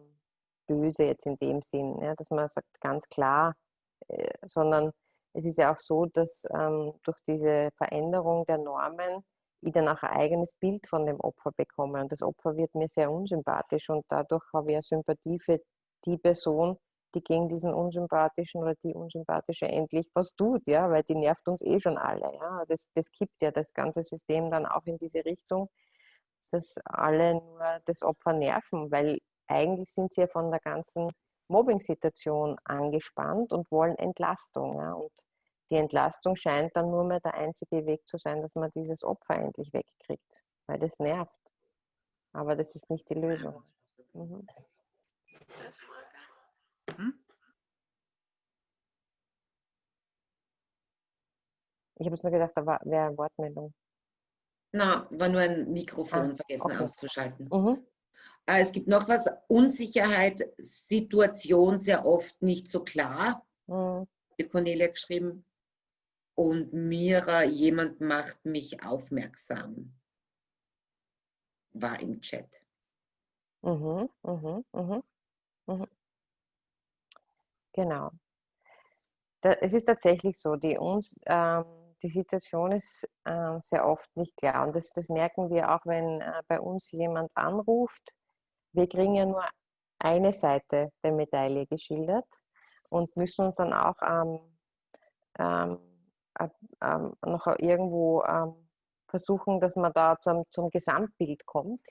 [SPEAKER 2] böse jetzt in dem Sinn, ja, dass man sagt ganz klar, sondern es ist ja auch so, dass ähm, durch diese Veränderung der Normen ich dann auch ein eigenes Bild von dem Opfer bekomme. Und das Opfer wird mir sehr unsympathisch und dadurch habe ich eine Sympathie für die Person, die gegen diesen unsympathischen oder die unsympathische endlich was tut, ja, weil die nervt uns eh schon alle. Ja. Das, das kippt ja das ganze System dann auch in diese Richtung, dass alle nur das Opfer nerven, weil eigentlich sind sie ja von der ganzen Mobbing-Situation angespannt und wollen Entlastung. Ja? Und die Entlastung scheint dann nur mehr der einzige Weg zu sein, dass man dieses Opfer endlich wegkriegt, weil das nervt. Aber das ist nicht die Lösung. Mhm. Ich habe jetzt nur gedacht, da wäre eine Wortmeldung.
[SPEAKER 1] Na, war nur ein Mikrofon
[SPEAKER 2] ah,
[SPEAKER 1] vergessen
[SPEAKER 2] okay.
[SPEAKER 1] auszuschalten.
[SPEAKER 2] Mhm.
[SPEAKER 1] Äh, es gibt noch was, Unsicherheit, Situation sehr oft nicht so klar,
[SPEAKER 2] Mhm.
[SPEAKER 1] die Cornelia geschrieben. Und Mira, jemand macht mich aufmerksam, war im Chat.
[SPEAKER 2] Mhm. Mhm. Mhm. Mhm. Genau. Da, es ist tatsächlich so, die, uns, ähm, die Situation ist ähm, sehr oft nicht klar. Und das, das merken wir auch, wenn äh, bei uns jemand anruft. Wir kriegen ja nur eine Seite der Medaille geschildert und müssen uns dann auch ähm, ähm, ähm, noch irgendwo ähm, versuchen, dass man da zum, zum Gesamtbild kommt.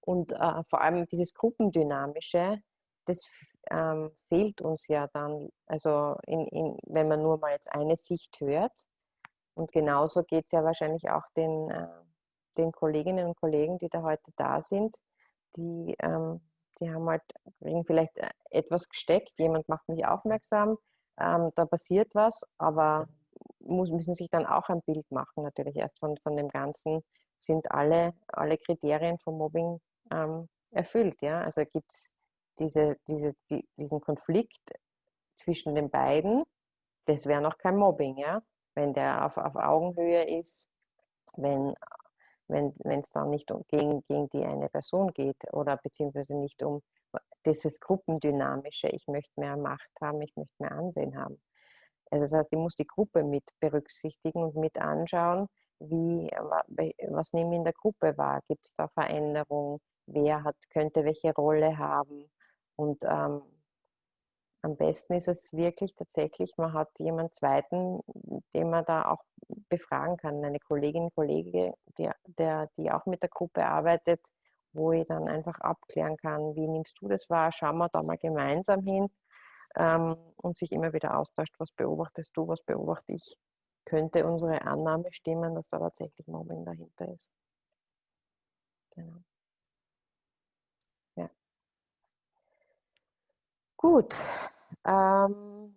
[SPEAKER 2] Und äh, vor allem dieses Gruppendynamische, das ähm, fehlt uns ja dann, also in, in, wenn man nur mal jetzt eine Sicht hört. Und genauso geht es ja wahrscheinlich auch den, äh, den Kolleginnen und Kollegen, die da heute da sind, die, ähm, die haben halt vielleicht äh, etwas gesteckt, jemand macht mich aufmerksam, ähm, da passiert was, aber muss, müssen sich dann auch ein Bild machen, natürlich erst von, von dem Ganzen, sind alle, alle Kriterien von Mobbing ähm, erfüllt. Ja? Also gibt es diese, diese, die, diesen Konflikt zwischen den beiden, das wäre noch kein Mobbing, ja. Wenn der auf, auf Augenhöhe ist, wenn wenn es dann nicht um, gegen, gegen die eine Person geht oder beziehungsweise nicht um dieses Gruppendynamische, ich möchte mehr Macht haben, ich möchte mehr Ansehen haben. Also das heißt, ich muss die Gruppe mit berücksichtigen und mit anschauen, wie, was nehmen wir in der Gruppe wahr? Gibt es da Veränderungen? Wer hat, könnte welche Rolle haben? Und ähm, am besten ist es wirklich tatsächlich, man hat jemanden zweiten, den man da auch befragen kann, eine Kollegin, Kollege, der, der, die auch mit der Gruppe arbeitet, wo ich dann einfach abklären kann, wie nimmst du das wahr, schauen wir da mal gemeinsam hin ähm, und sich immer wieder austauscht, was beobachtest du, was beobachte ich. Könnte unsere Annahme stimmen, dass da tatsächlich Mobbing dahinter ist. Genau. Ja. Gut. Ähm,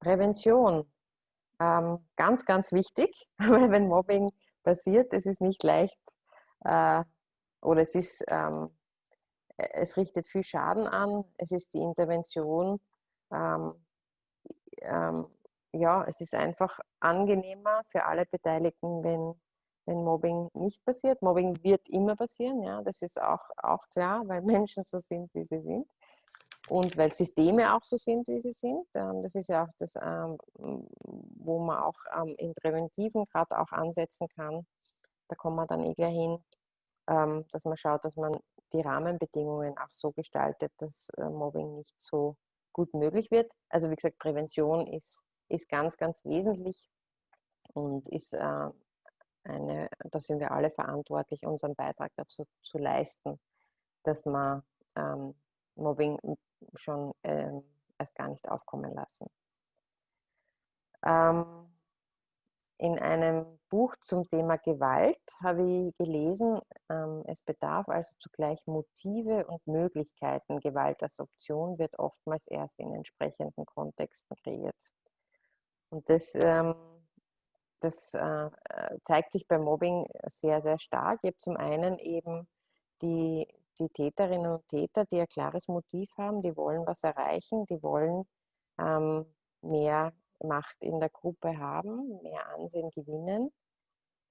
[SPEAKER 2] Prävention. Ähm, ganz, ganz wichtig, weil wenn Mobbing passiert, es ist nicht leicht äh, oder es ist, ähm, es richtet viel Schaden an, es ist die Intervention, ähm, ähm, ja, es ist einfach angenehmer für alle Beteiligten, wenn, wenn Mobbing nicht passiert. Mobbing wird immer passieren, ja, das ist auch, auch klar, weil Menschen so sind, wie sie sind und weil Systeme auch so sind, wie sie sind. Ähm, das ist ja auch das, ähm, wo man auch ähm, im Präventiven gerade auch ansetzen kann. Da kommen wir dann eh gleich hin, dass man schaut, dass man die Rahmenbedingungen auch so gestaltet, dass äh, Mobbing nicht so gut möglich wird. Also wie gesagt, Prävention ist, ist ganz, ganz wesentlich und ist äh, eine, da sind wir alle verantwortlich, unseren Beitrag dazu zu leisten, dass man Mobbing schon ähm, erst gar nicht aufkommen lassen. Ähm, in einem Buch zum Thema Gewalt habe ich gelesen, ähm, es bedarf also zugleich Motive und Möglichkeiten. Gewalt als Option wird oftmals erst in entsprechenden Kontexten kreiert. Und das, ähm, das äh, zeigt sich beim Mobbing sehr, sehr stark. Ich habe zum einen eben die, die Täterinnen und Täter, die ein klares Motiv haben, die wollen was erreichen, die wollen ähm, mehr Macht in der Gruppe haben, mehr Ansehen gewinnen.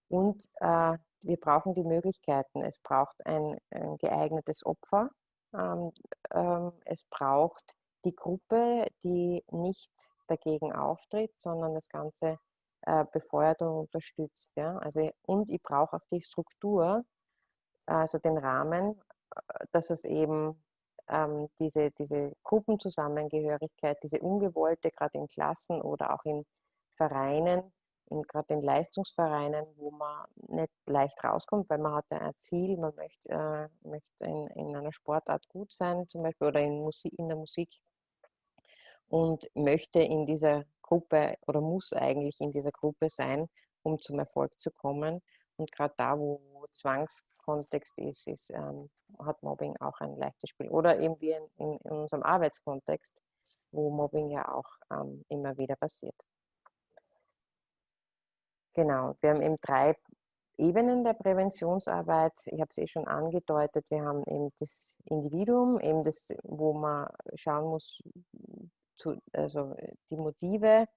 [SPEAKER 2] Und äh, wir brauchen die Möglichkeiten. Es braucht ein, ein geeignetes Opfer. Ähm, ähm, es braucht die Gruppe, die nicht dagegen auftritt, sondern das Ganze äh, befeuert und unterstützt. Ja? Also, und ich brauche auch die Struktur, also den Rahmen, dass es eben ähm, diese, diese Gruppenzusammengehörigkeit, diese ungewollte, gerade in Klassen oder auch in Vereinen, gerade in Leistungsvereinen, wo man nicht leicht rauskommt, weil man hat ja ein Ziel, man möchte, äh, möchte in, in einer Sportart gut sein, zum Beispiel, oder in, Musik, in der Musik und möchte in dieser Gruppe oder muss eigentlich in dieser Gruppe sein, um zum Erfolg zu kommen. Und gerade da, wo Zwangskontext ist, ist ähm, hat Mobbing auch ein leichtes Spiel. Oder eben wie in, in, in unserem Arbeitskontext, wo Mobbing ja auch ähm, immer wieder passiert. Genau, wir haben eben drei Ebenen der Präventionsarbeit. Ich habe es eh schon angedeutet, wir haben eben das Individuum, eben das, wo man schauen muss, zu, also die Motive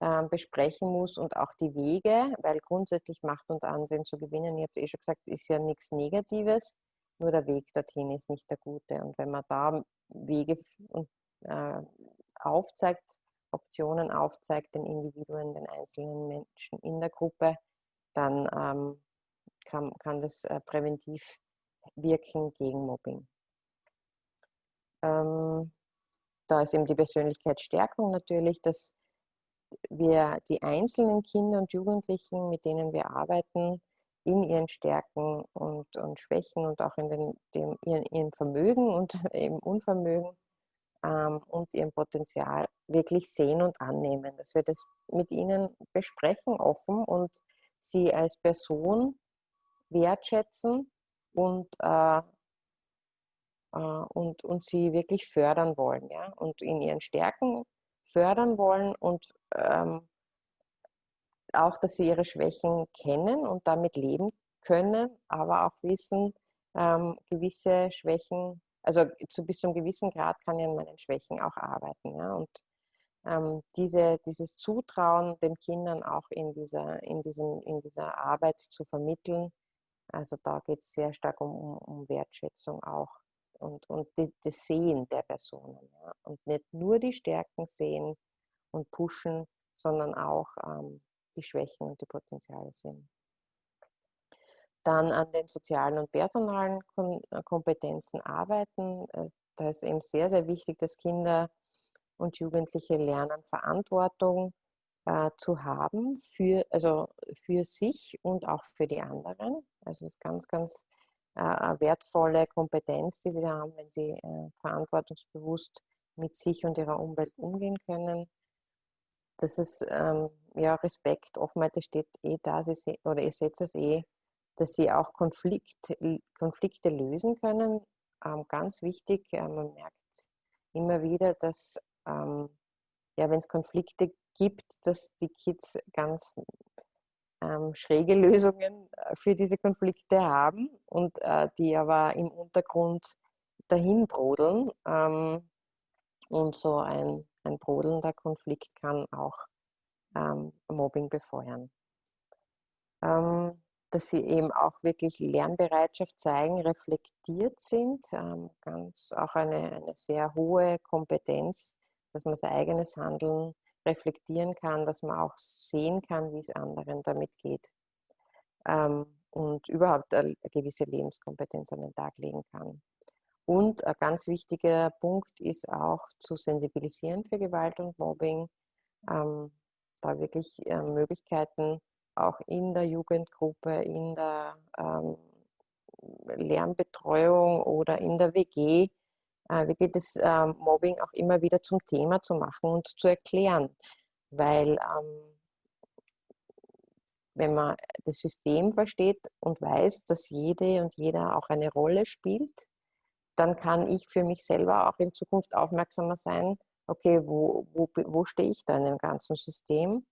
[SPEAKER 2] äh, besprechen muss und auch die Wege, weil grundsätzlich Macht und Ansehen zu gewinnen, ich habe eh schon gesagt, ist ja nichts Negatives, nur der Weg dorthin ist nicht der gute. Und wenn man da Wege äh, aufzeigt, Optionen aufzeigt, den Individuen, den einzelnen Menschen in der Gruppe, dann ähm, kann, kann das äh, präventiv wirken gegen Mobbing. Ähm, da ist eben die Persönlichkeitsstärkung natürlich, dass wir die einzelnen Kinder und Jugendlichen, mit denen wir arbeiten, in ihren Stärken und, und Schwächen und auch in den, dem, ihren, ihrem Vermögen und im Unvermögen ähm, und ihrem Potenzial wirklich sehen und annehmen, dass wir das mit ihnen besprechen offen und sie als Person wertschätzen und, äh, äh, und, und sie wirklich fördern wollen ja? und in ihren Stärken fördern wollen und ähm, auch, dass sie ihre Schwächen kennen und damit leben können, aber auch wissen, ähm, gewisse Schwächen, also zu bis zu einem gewissen Grad kann ich an meinen Schwächen auch arbeiten. Ja? Und ähm, diese, dieses Zutrauen den Kindern auch in dieser, in, diesem, in dieser Arbeit zu vermitteln, also da geht es sehr stark um, um Wertschätzung auch und, und die, das Sehen der Personen. Ja? Und nicht nur die Stärken sehen und pushen, sondern auch ähm, die Schwächen und die Potenziale sehen. Dann an den sozialen und personalen äh, Kompetenzen arbeiten. Äh, da ist eben sehr, sehr wichtig, dass Kinder und Jugendliche lernen, Verantwortung äh, zu haben für, also für sich und auch für die anderen. Also das ist ganz, ganz eine wertvolle Kompetenz, die sie haben, wenn sie äh, verantwortungsbewusst mit sich und ihrer Umwelt umgehen können. Das ist ähm, ja Respekt, Offenheit, das steht eh da, sie, oder ihr setzt es eh, dass sie auch Konflikt, Konflikte lösen können. Ähm, ganz wichtig, äh, man merkt immer wieder, dass ähm, ja, wenn es Konflikte gibt, dass die Kids ganz ähm, schräge Lösungen äh, für diese Konflikte haben und äh, die aber im Untergrund dahin brodeln. Ähm, und so ein, ein brodelnder Konflikt kann auch ähm, Mobbing befeuern. Ähm, dass sie eben auch wirklich Lernbereitschaft zeigen, reflektiert sind, ähm, ganz auch eine, eine sehr hohe Kompetenz, dass man sein eigenes Handeln reflektieren kann, dass man auch sehen kann, wie es anderen damit geht ähm, und überhaupt eine gewisse Lebenskompetenz an den Tag legen kann. Und ein ganz wichtiger Punkt ist auch zu sensibilisieren für Gewalt und Mobbing, ähm, da wirklich äh, Möglichkeiten auch in der Jugendgruppe, in der ähm, Lernbetreuung oder in der WG äh, wirklich das ähm, Mobbing auch immer wieder zum Thema zu machen und zu erklären. Weil ähm, wenn man das System versteht und weiß, dass jede und jeder auch eine Rolle spielt, dann kann ich für mich selber auch in Zukunft aufmerksamer sein, okay, wo, wo, wo stehe ich da in dem ganzen System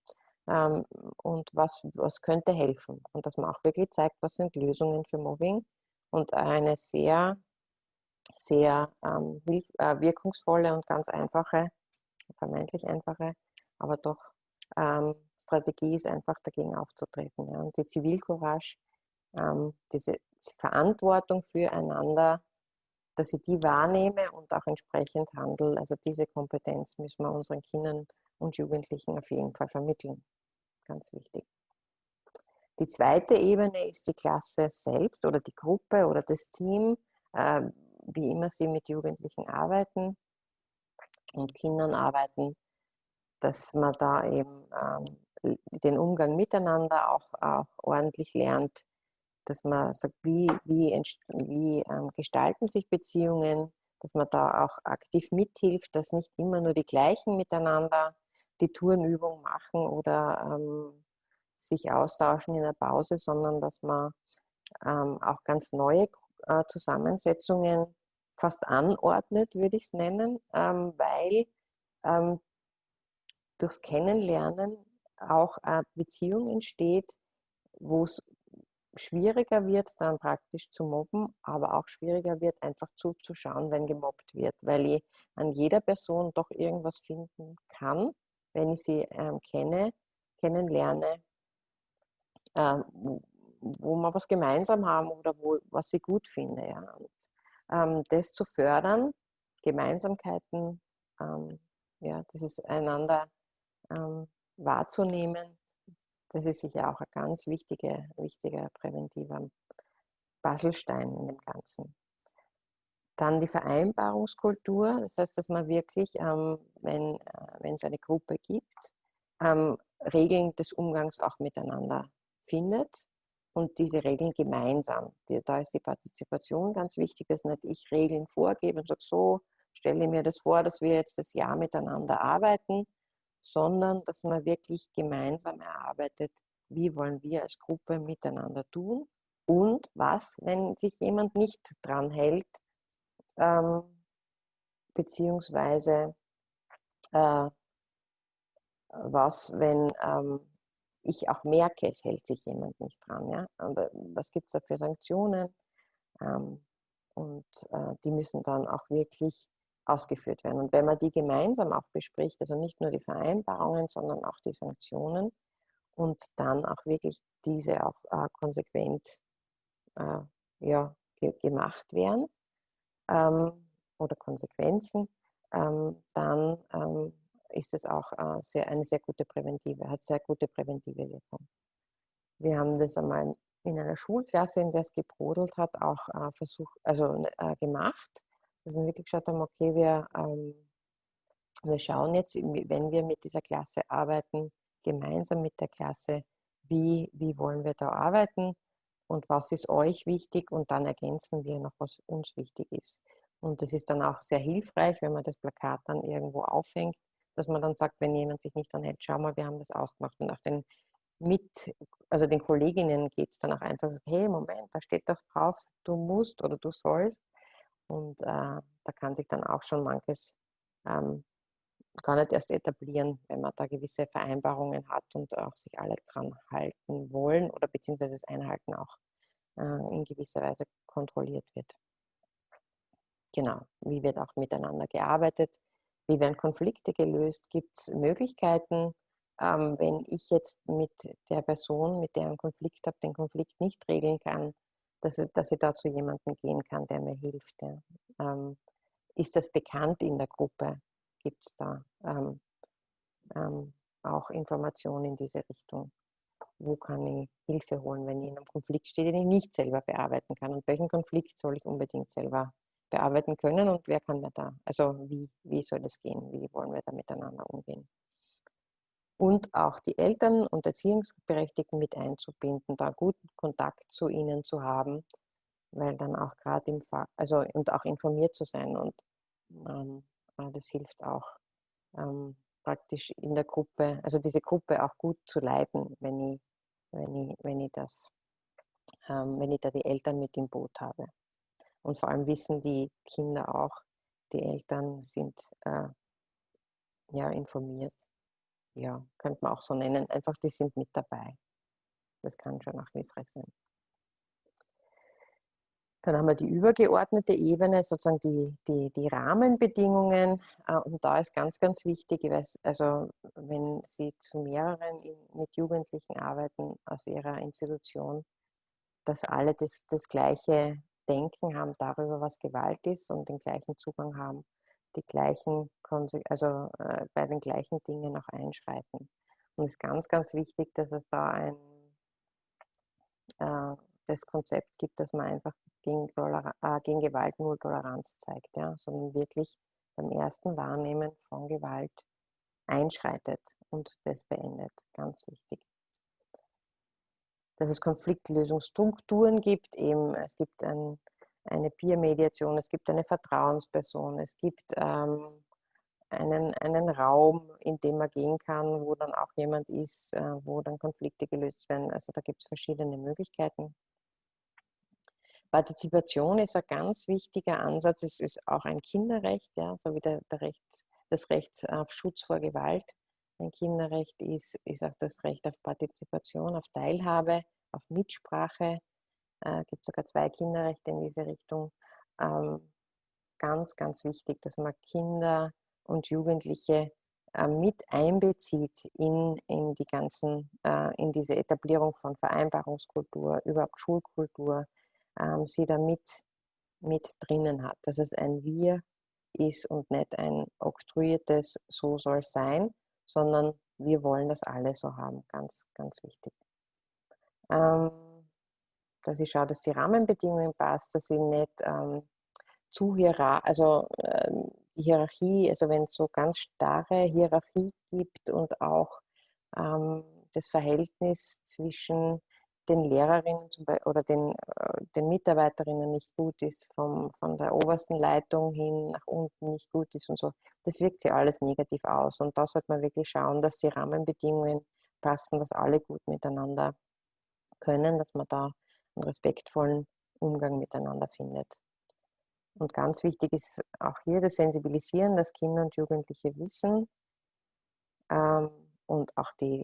[SPEAKER 2] ähm, und was, was könnte helfen. Und dass man auch wirklich zeigt, was sind Lösungen für Mobbing und eine sehr sehr ähm, äh, wirkungsvolle und ganz einfache, vermeintlich einfache, aber doch ähm, Strategie ist einfach dagegen aufzutreten. Ja. Und die Zivilcourage, ähm, diese Verantwortung füreinander, dass ich die wahrnehme und auch entsprechend handle, also diese Kompetenz müssen wir unseren Kindern und Jugendlichen auf jeden Fall vermitteln. Ganz wichtig. Die zweite Ebene ist die Klasse selbst oder die Gruppe oder das Team. Ähm, wie immer sie mit Jugendlichen arbeiten und Kindern arbeiten, dass man da eben ähm, den Umgang miteinander auch, auch ordentlich lernt, dass man sagt, wie, wie, wie ähm, gestalten sich Beziehungen, dass man da auch aktiv mithilft, dass nicht immer nur die gleichen miteinander die Tourenübung machen oder ähm, sich austauschen in der Pause, sondern dass man ähm, auch ganz neue äh, Zusammensetzungen fast anordnet, würde ich es nennen, ähm, weil ähm, durchs Kennenlernen auch eine Beziehung entsteht, wo es schwieriger wird, dann praktisch zu mobben, aber auch schwieriger wird, einfach zuzuschauen, wenn gemobbt wird, weil ich an jeder Person doch irgendwas finden kann, wenn ich sie ähm, kenne, kennenlerne, ähm, wo, wir was gemeinsam haben oder wo, was ich gut finde. Ja. Und, ähm, das zu fördern, Gemeinsamkeiten, ähm, ja, dieses einander ähm, wahrzunehmen, das ist sicher auch ein ganz wichtiger, wichtiger präventiver Baselstein in dem Ganzen. Dann die Vereinbarungskultur, das heißt, dass man wirklich, ähm, wenn äh, es eine Gruppe gibt, ähm, Regeln des Umgangs auch miteinander findet und diese Regeln gemeinsam. Da ist die Partizipation ganz wichtig, dass nicht ich Regeln vorgebe und sage, so stelle mir das vor, dass wir jetzt das Jahr miteinander arbeiten, sondern dass man wirklich gemeinsam erarbeitet, wie wollen wir als Gruppe miteinander tun und was, wenn sich jemand nicht dran hält, ähm, beziehungsweise äh, was, wenn ähm, ich auch merke, es hält sich jemand nicht dran. Ja? Aber was gibt es da für Sanktionen? Ähm, und äh, die müssen dann auch wirklich ausgeführt werden. Und wenn man die gemeinsam auch bespricht, also nicht nur die Vereinbarungen, sondern auch die Sanktionen und dann auch wirklich diese auch äh, konsequent äh, ja, ge gemacht werden ähm, oder Konsequenzen, ähm, dann ähm, ist es auch äh, sehr, eine sehr gute präventive, hat sehr gute präventive Wirkung. Wir haben das einmal in einer Schulklasse, in der es gebrodelt hat, auch äh, versucht, also äh, gemacht, dass wir wirklich geschaut haben, okay, wir, ähm, wir schauen jetzt, wenn wir mit dieser Klasse arbeiten, gemeinsam mit der Klasse, wie, wie wollen wir da arbeiten und was ist euch wichtig und dann ergänzen wir noch, was uns wichtig ist. Und das ist dann auch sehr hilfreich, wenn man das Plakat dann irgendwo aufhängt, dass man dann sagt, wenn jemand sich nicht dran hält, schau mal, wir haben das ausgemacht. Und auch den mit, also den Kolleginnen geht es dann auch einfach, hey, Moment, da steht doch drauf, du musst oder du sollst. Und äh, da kann sich dann auch schon manches ähm, gar nicht erst etablieren, wenn man da gewisse Vereinbarungen hat und auch sich alle dran halten wollen oder beziehungsweise das Einhalten auch äh, in gewisser Weise kontrolliert wird. Genau, wie wird auch miteinander gearbeitet, wie werden Konflikte gelöst? Gibt es Möglichkeiten, ähm, wenn ich jetzt mit der Person, mit der ich einen Konflikt habe, den Konflikt nicht regeln kann, dass, dass ich da zu jemandem gehen kann, der mir hilft? Ja. Ähm, ist das bekannt in der Gruppe? Gibt es da ähm, ähm, auch Informationen in diese Richtung? Wo kann ich Hilfe holen, wenn ich in einem Konflikt stehe, den ich nicht selber bearbeiten kann? Und welchen Konflikt soll ich unbedingt selber bearbeiten können und wer kann mir da, also wie, wie soll das gehen, wie wollen wir da miteinander umgehen. Und auch die Eltern und Erziehungsberechtigten mit einzubinden, da guten Kontakt zu ihnen zu haben, weil dann auch gerade im Fall, also und auch informiert zu sein und ähm, das hilft auch ähm, praktisch in der Gruppe, also diese Gruppe auch gut zu leiten, wenn ich, wenn ich, wenn ich das, ähm, wenn ich da die Eltern mit im Boot habe. Und vor allem wissen die Kinder auch, die Eltern sind äh, ja informiert. Ja, könnte man auch so nennen. Einfach, die sind mit dabei. Das kann schon auch hilfreich sein. Dann haben wir die übergeordnete Ebene, sozusagen die, die, die Rahmenbedingungen. Äh, und da ist ganz, ganz wichtig, weiß, also wenn Sie zu mehreren mit Jugendlichen arbeiten aus Ihrer Institution, dass alle das, das gleiche Denken haben darüber, was Gewalt ist und den gleichen Zugang haben, die gleichen, also äh, bei den gleichen Dingen auch einschreiten. Und es ist ganz, ganz wichtig, dass es da ein äh, das Konzept gibt, dass man einfach gegen, äh, gegen Gewalt null Toleranz zeigt, ja, sondern wirklich beim ersten Wahrnehmen von Gewalt einschreitet und das beendet. Ganz wichtig dass es Konfliktlösungsstrukturen gibt. Eben, es gibt ein, eine Peer-Mediation, es gibt eine Vertrauensperson, es gibt ähm, einen, einen Raum, in dem man gehen kann, wo dann auch jemand ist, äh, wo dann Konflikte gelöst werden. Also da gibt es verschiedene Möglichkeiten. Partizipation ist ein ganz wichtiger Ansatz. Es ist auch ein Kinderrecht, ja, so wie der, der Recht, das Recht auf Schutz vor Gewalt ein Kinderrecht ist, ist auch das Recht auf Partizipation, auf Teilhabe, auf Mitsprache. Äh, gibt sogar zwei Kinderrechte in diese Richtung. Ähm, ganz, ganz wichtig, dass man Kinder und Jugendliche äh, mit einbezieht in, in die ganzen, äh, in diese Etablierung von Vereinbarungskultur, überhaupt Schulkultur, ähm, sie da mit, mit drinnen hat, dass es ein Wir ist und nicht ein oktroyiertes So soll sein, sondern wir wollen das alle so haben, ganz, ganz wichtig. Ähm, dass ich schaue, dass die Rahmenbedingungen passt, dass ich nicht ähm, zu hierarchisch, also ähm, die Hierarchie, also wenn es so ganz starre Hierarchie gibt und auch ähm, das Verhältnis zwischen den Lehrerinnen oder den, äh, den Mitarbeiterinnen nicht gut ist, vom, von der obersten Leitung hin nach unten nicht gut ist und so, das wirkt sich alles negativ aus. Und da sollte man wirklich schauen, dass die Rahmenbedingungen passen, dass alle gut miteinander können, dass man da einen respektvollen Umgang miteinander findet. Und ganz wichtig ist auch hier das Sensibilisieren, dass Kinder und Jugendliche wissen ähm, und auch die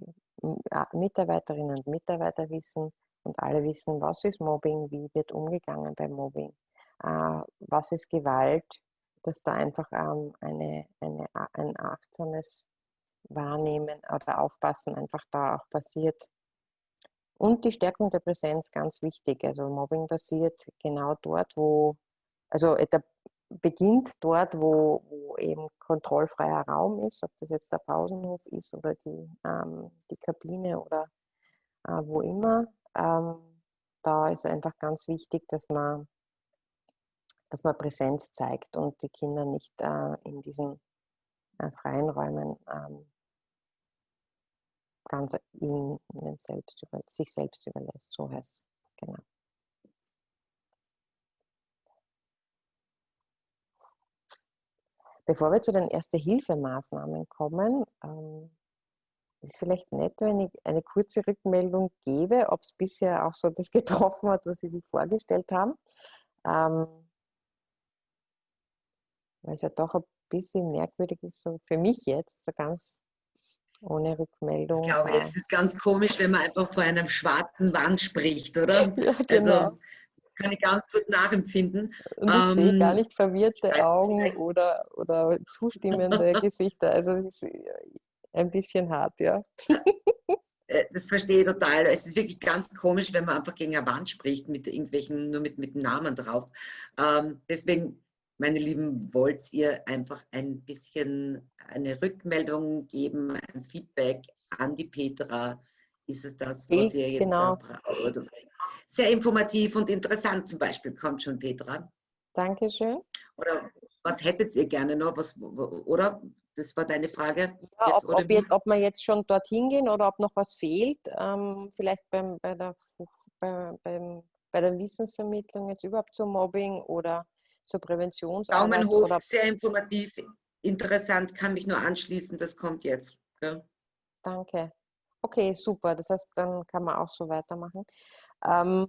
[SPEAKER 2] Mitarbeiterinnen und Mitarbeiter wissen und alle wissen, was ist Mobbing, wie wird umgegangen bei Mobbing, was ist Gewalt, dass da einfach ähm, eine, eine, ein achtsames Wahrnehmen oder Aufpassen einfach da auch passiert. Und die Stärkung der Präsenz ganz wichtig. Also Mobbing passiert genau dort, wo also beginnt dort, wo, wo, eben kontrollfreier Raum ist, ob das jetzt der Pausenhof ist oder die, ähm, die Kabine oder äh, wo immer. Ähm, da ist einfach ganz wichtig, dass man, dass man Präsenz zeigt und die Kinder nicht äh, in diesen äh, freien Räumen ähm, ganz ihnen selbst über, sich selbst überlässt. So heißt es. Genau. Bevor wir zu den Erste-Hilfe-Maßnahmen kommen, ähm, ist vielleicht nett, wenn ich eine kurze Rückmeldung gebe, ob es bisher auch so das getroffen hat, was Sie sich vorgestellt haben. Ähm, weil es ja doch ein bisschen merkwürdig ist, so für mich jetzt, so ganz ohne Rückmeldung.
[SPEAKER 1] Ich glaube, es ist ganz komisch, wenn man einfach vor einem schwarzen Wand spricht, oder?
[SPEAKER 2] ja, genau. Also,
[SPEAKER 1] kann ich ganz gut nachempfinden.
[SPEAKER 2] Und ich ähm, sehe gar nicht verwirrte Augen oder, oder zustimmende Gesichter. Also es ist ein bisschen hart, ja.
[SPEAKER 1] Äh, das verstehe ich total. Es ist wirklich ganz komisch, wenn man einfach gegen eine Wand spricht, mit irgendwelchen, nur mit, mit Namen drauf. Ähm, deswegen, meine Lieben, wollt ihr einfach ein bisschen eine Rückmeldung geben, ein Feedback an die Petra? Ist es das, was ihr jetzt
[SPEAKER 2] genau.
[SPEAKER 1] braucht? Sehr informativ und interessant zum Beispiel, kommt schon Petra.
[SPEAKER 2] Dankeschön.
[SPEAKER 1] Oder was hättet ihr gerne noch? Was, oder? Das war deine Frage.
[SPEAKER 2] Ja, jetzt, ob, ob, jetzt, ob, wir jetzt schon dorthin gehen oder ob noch was fehlt. Ähm, vielleicht beim, bei, der, bei, beim, bei der Wissensvermittlung jetzt überhaupt zum Mobbing oder zur Präventionsarbeit.
[SPEAKER 1] Daumen hoch,
[SPEAKER 2] oder
[SPEAKER 1] sehr informativ, interessant, kann mich nur anschließen. Das kommt jetzt. Ja.
[SPEAKER 2] Danke. Okay, super. Das heißt, dann kann man auch so weitermachen. Ähm,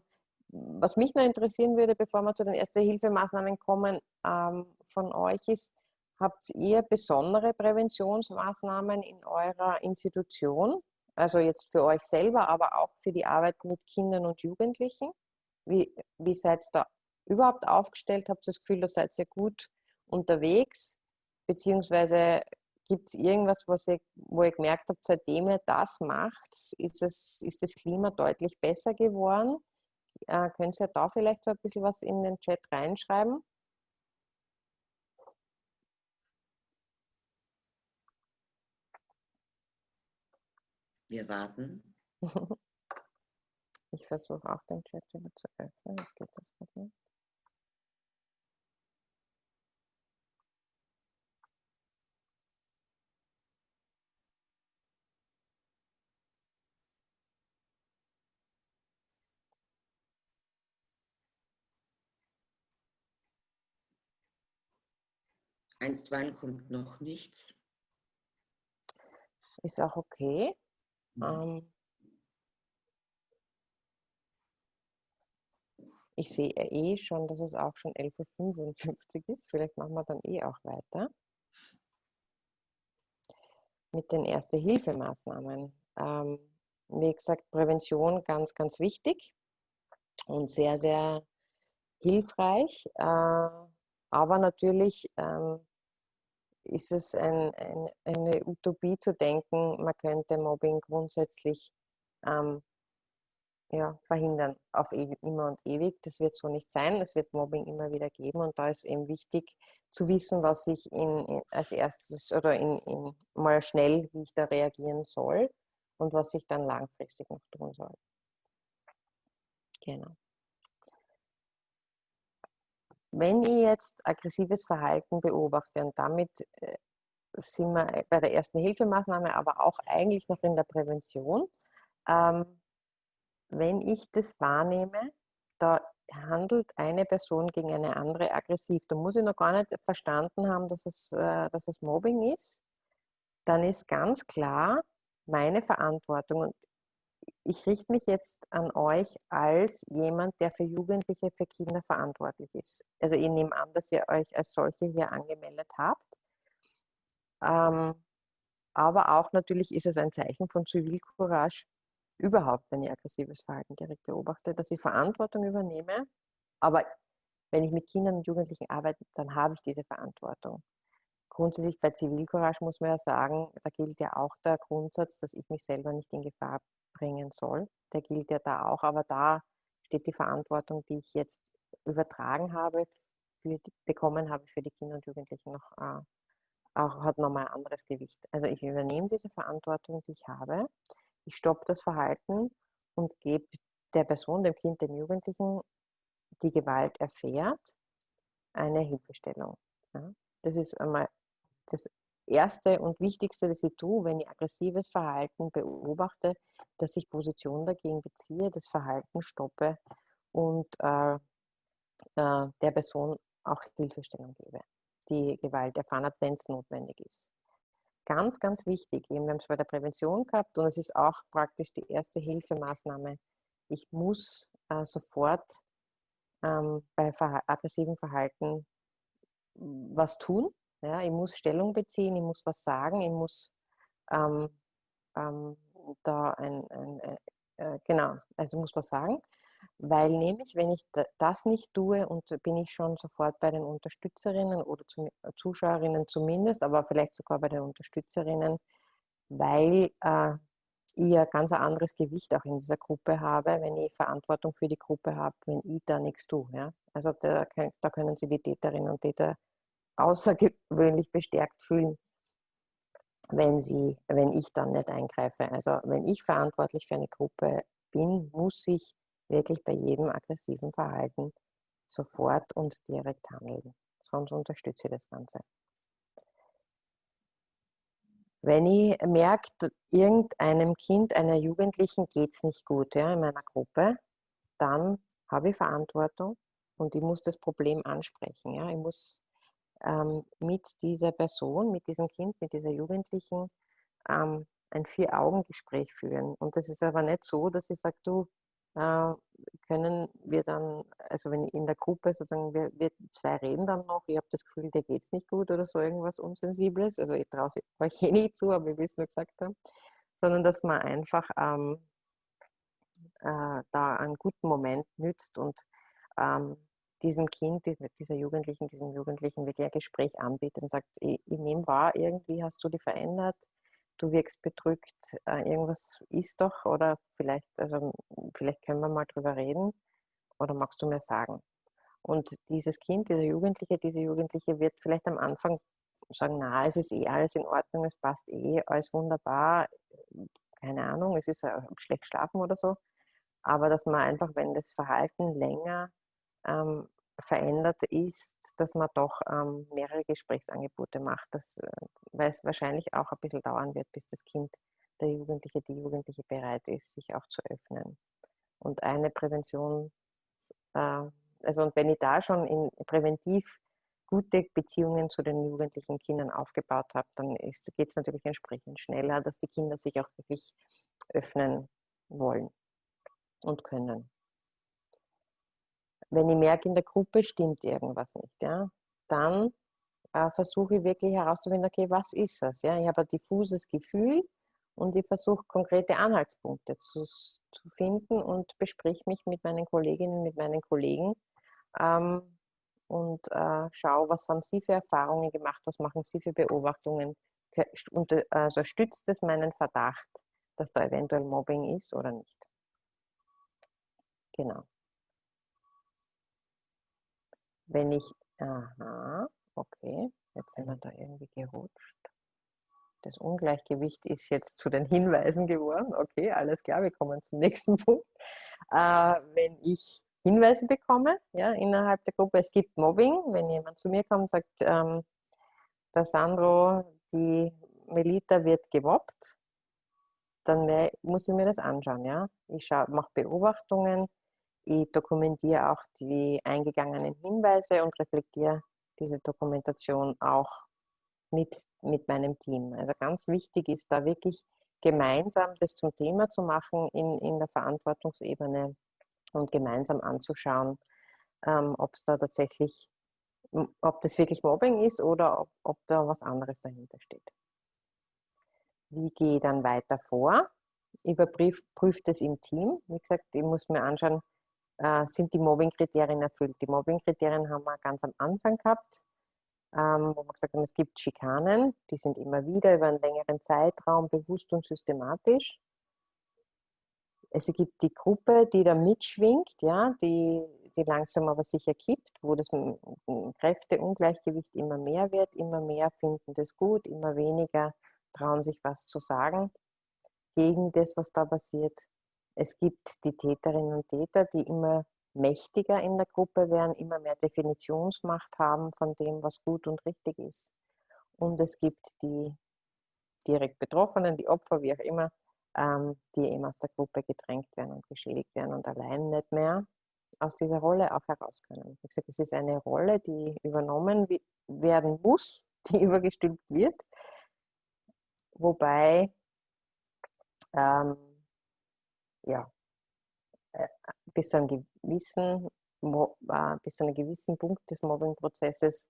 [SPEAKER 2] was mich noch interessieren würde, bevor wir zu den Erste-Hilfemaßnahmen kommen, ähm, von euch ist, habt ihr besondere Präventionsmaßnahmen in eurer Institution? Also jetzt für euch selber, aber auch für die Arbeit mit Kindern und Jugendlichen? Wie, wie seid ihr da überhaupt aufgestellt? Habt ihr das Gefühl, da seid ihr gut unterwegs? Beziehungsweise Gibt es irgendwas, was ihr, wo ihr gemerkt habt, seitdem ihr das macht, ist, es, ist das Klima deutlich besser geworden? Äh, könnt ihr da vielleicht so ein bisschen was in den Chat reinschreiben?
[SPEAKER 1] Wir warten.
[SPEAKER 2] Ich versuche auch den Chat wieder zu öffnen. Das geht das nicht.
[SPEAKER 1] Einstweilen kommt noch nichts.
[SPEAKER 2] Ist auch okay. Ähm, ich sehe eh schon, dass es auch schon 11.55 Uhr ist. Vielleicht machen wir dann eh auch weiter. mit den Erste-Hilfemaßnahmen. Ähm, wie gesagt, Prävention ganz, ganz wichtig und sehr, sehr hilfreich. Äh, aber natürlich ähm, ist es ein, ein, eine Utopie zu denken, man könnte Mobbing grundsätzlich ähm, ja, verhindern auf ewig, immer und ewig. Das wird so nicht sein. Es wird Mobbing immer wieder geben und da ist eben wichtig zu wissen, was ich in, in als erstes oder in, in, mal schnell, wie ich da reagieren soll und was ich dann langfristig noch tun soll. Genau. Wenn ich jetzt aggressives Verhalten beobachte und damit äh, sind wir bei der ersten Hilfemaßnahme, aber auch eigentlich noch in der Prävention, ähm, wenn ich das wahrnehme, da handelt eine Person gegen eine andere aggressiv, da muss ich noch gar nicht verstanden haben, dass es, äh, dass es Mobbing ist, dann ist ganz klar meine Verantwortung und ich richte mich jetzt an euch als jemand, der für Jugendliche, für Kinder verantwortlich ist. Also ich nehme an, dass ihr euch als solche hier angemeldet habt. Ähm, aber auch natürlich ist es ein Zeichen von Zivilcourage, überhaupt, wenn ich aggressives Verhalten direkt beobachte, dass ich Verantwortung übernehme. Aber wenn ich mit Kindern und Jugendlichen arbeite, dann habe ich diese Verantwortung. Grundsätzlich bei Zivilcourage muss man ja sagen, da gilt ja auch der Grundsatz, dass ich mich selber nicht in Gefahr bringen soll. Der gilt ja da auch, aber da steht die Verantwortung, die ich jetzt übertragen habe, die, bekommen habe für die Kinder und Jugendlichen noch, äh, auch, hat nochmal ein anderes Gewicht. Also ich übernehme diese Verantwortung, die ich habe ich stoppe das Verhalten und gebe der Person, dem Kind, dem Jugendlichen, die Gewalt erfährt, eine Hilfestellung. Ja, das ist einmal das Erste und Wichtigste, das ich tue, wenn ich aggressives Verhalten beobachte, dass ich Position dagegen beziehe, das Verhalten stoppe und äh, äh, der Person auch Hilfestellung gebe, die Gewalt erfahren hat, wenn es notwendig ist ganz, ganz wichtig. Wir haben es bei der Prävention gehabt und es ist auch praktisch die erste Hilfemaßnahme. Ich muss äh, sofort ähm, bei verha aggressivem Verhalten was tun. Ja, ich muss Stellung beziehen, ich muss was sagen, ich muss ähm, ähm, da ein, ein äh, genau, also ich muss was sagen. Weil nämlich, wenn ich das nicht tue, und bin ich schon sofort bei den Unterstützerinnen oder äh, Zuschauerinnen zumindest, aber vielleicht sogar bei den Unterstützerinnen, weil äh, ich ein ganz anderes Gewicht auch in dieser Gruppe habe, wenn ich Verantwortung für die Gruppe habe, wenn ich da nichts tue. Ja? Also da, da können sich die Täterinnen und Täter außergewöhnlich bestärkt fühlen, wenn, sie, wenn ich dann nicht eingreife. Also wenn ich verantwortlich für eine Gruppe bin, muss ich wirklich bei jedem aggressiven Verhalten sofort und direkt handeln. Sonst unterstütze ich das Ganze. Wenn ich merke, irgendeinem Kind, einer Jugendlichen geht es nicht gut ja, in meiner Gruppe, dann habe ich Verantwortung und ich muss das Problem ansprechen. Ja. Ich muss mit dieser Person, mit diesem Kind, mit dieser Jugendlichen ähm, ein Vier-Augen-Gespräch führen. Und das ist aber nicht so, dass ich sage, du, äh, können wir dann, also wenn in der Gruppe sozusagen, wir, wir zwei reden dann noch, ich habe das Gefühl, dir geht es nicht gut oder so irgendwas Unsensibles, also ich traue euch eh nicht zu, aber wie wir es nur gesagt haben, sondern dass man einfach ähm, äh, da einen guten Moment nützt und ähm, diesem Kind, dieser Jugendlichen, diesem Jugendlichen wirklich ein Gespräch anbietet und sagt, ich, ich nehme wahr, irgendwie hast du dich verändert, du wirkst bedrückt, äh, irgendwas ist doch oder vielleicht, also vielleicht können wir mal drüber reden oder magst du mir sagen? Und dieses Kind, dieser Jugendliche, diese Jugendliche wird vielleicht am Anfang sagen, na, es ist eh alles in Ordnung, es passt eh, alles wunderbar, keine Ahnung, es ist schlecht schlafen oder so. Aber dass man einfach, wenn das Verhalten länger ähm, verändert ist, dass man doch ähm, mehrere Gesprächsangebote macht, das, äh, weil es wahrscheinlich auch ein bisschen dauern wird, bis das Kind, der Jugendliche, die Jugendliche bereit ist, sich auch zu öffnen. Und eine Prävention, äh, also und wenn ich da schon in präventiv gute Beziehungen zu den jugendlichen Kindern aufgebaut habe, dann geht es natürlich entsprechend schneller, dass die Kinder sich auch wirklich öffnen wollen und können wenn ich merke, in der Gruppe stimmt irgendwas nicht, ja, dann äh, versuche ich wirklich herauszufinden, okay, was ist das? Ja? Ich habe ein diffuses Gefühl und ich versuche konkrete Anhaltspunkte zu, zu finden und besprich mich mit meinen Kolleginnen, mit meinen Kollegen ähm, und äh, schaue, was haben sie für Erfahrungen gemacht, was machen sie für Beobachtungen. Und, also stützt es meinen Verdacht, dass da eventuell Mobbing ist oder nicht. Genau. Wenn ich, aha, okay, jetzt sind wir da irgendwie gerutscht. Das Ungleichgewicht ist jetzt zu den Hinweisen geworden. Okay, alles klar, wir kommen zum nächsten Punkt. Äh, wenn ich Hinweise bekomme, ja, innerhalb der Gruppe, es gibt Mobbing, wenn jemand zu mir kommt und sagt, ähm, der Sandro, die Melita wird gemobbt, dann muss ich mir das anschauen. Ja? Ich mache Beobachtungen, ich dokumentiere auch die eingegangenen Hinweise und reflektiere diese Dokumentation auch mit, mit meinem Team. Also ganz wichtig ist da wirklich gemeinsam das zum Thema zu machen in, in der Verantwortungsebene und gemeinsam anzuschauen, ähm, ob es da tatsächlich, ob das wirklich Mobbing ist oder ob, ob da was anderes dahinter steht. Wie gehe ich dann weiter vor? Überprüfe das im Team. Wie gesagt, ich muss mir anschauen, äh, sind die Mobbing-Kriterien erfüllt. Die Mobbing-Kriterien haben wir ganz am Anfang gehabt, ähm, wo wir gesagt haben, es gibt Schikanen, die sind immer wieder über einen längeren Zeitraum bewusst und systematisch. Es gibt die Gruppe, die da mitschwingt, ja, die, die langsam aber sicher kippt, wo das Kräfteungleichgewicht immer mehr wird, immer mehr finden das gut, immer weniger trauen sich was zu sagen gegen das, was da passiert. Es gibt die Täterinnen und Täter, die immer mächtiger in der Gruppe werden, immer mehr Definitionsmacht haben von dem, was gut und richtig ist. Und es gibt die direkt Betroffenen, die Opfer, wie auch immer, ähm, die eben aus der Gruppe gedrängt werden und geschädigt werden und allein nicht mehr aus dieser Rolle auch heraus können. Wie gesagt, es ist eine Rolle, die übernommen werden muss, die übergestülpt wird, wobei ähm, ja, äh, bis zu einem gewissen, äh, bis zu einem gewissen Punkt des Mobbing-Prozesses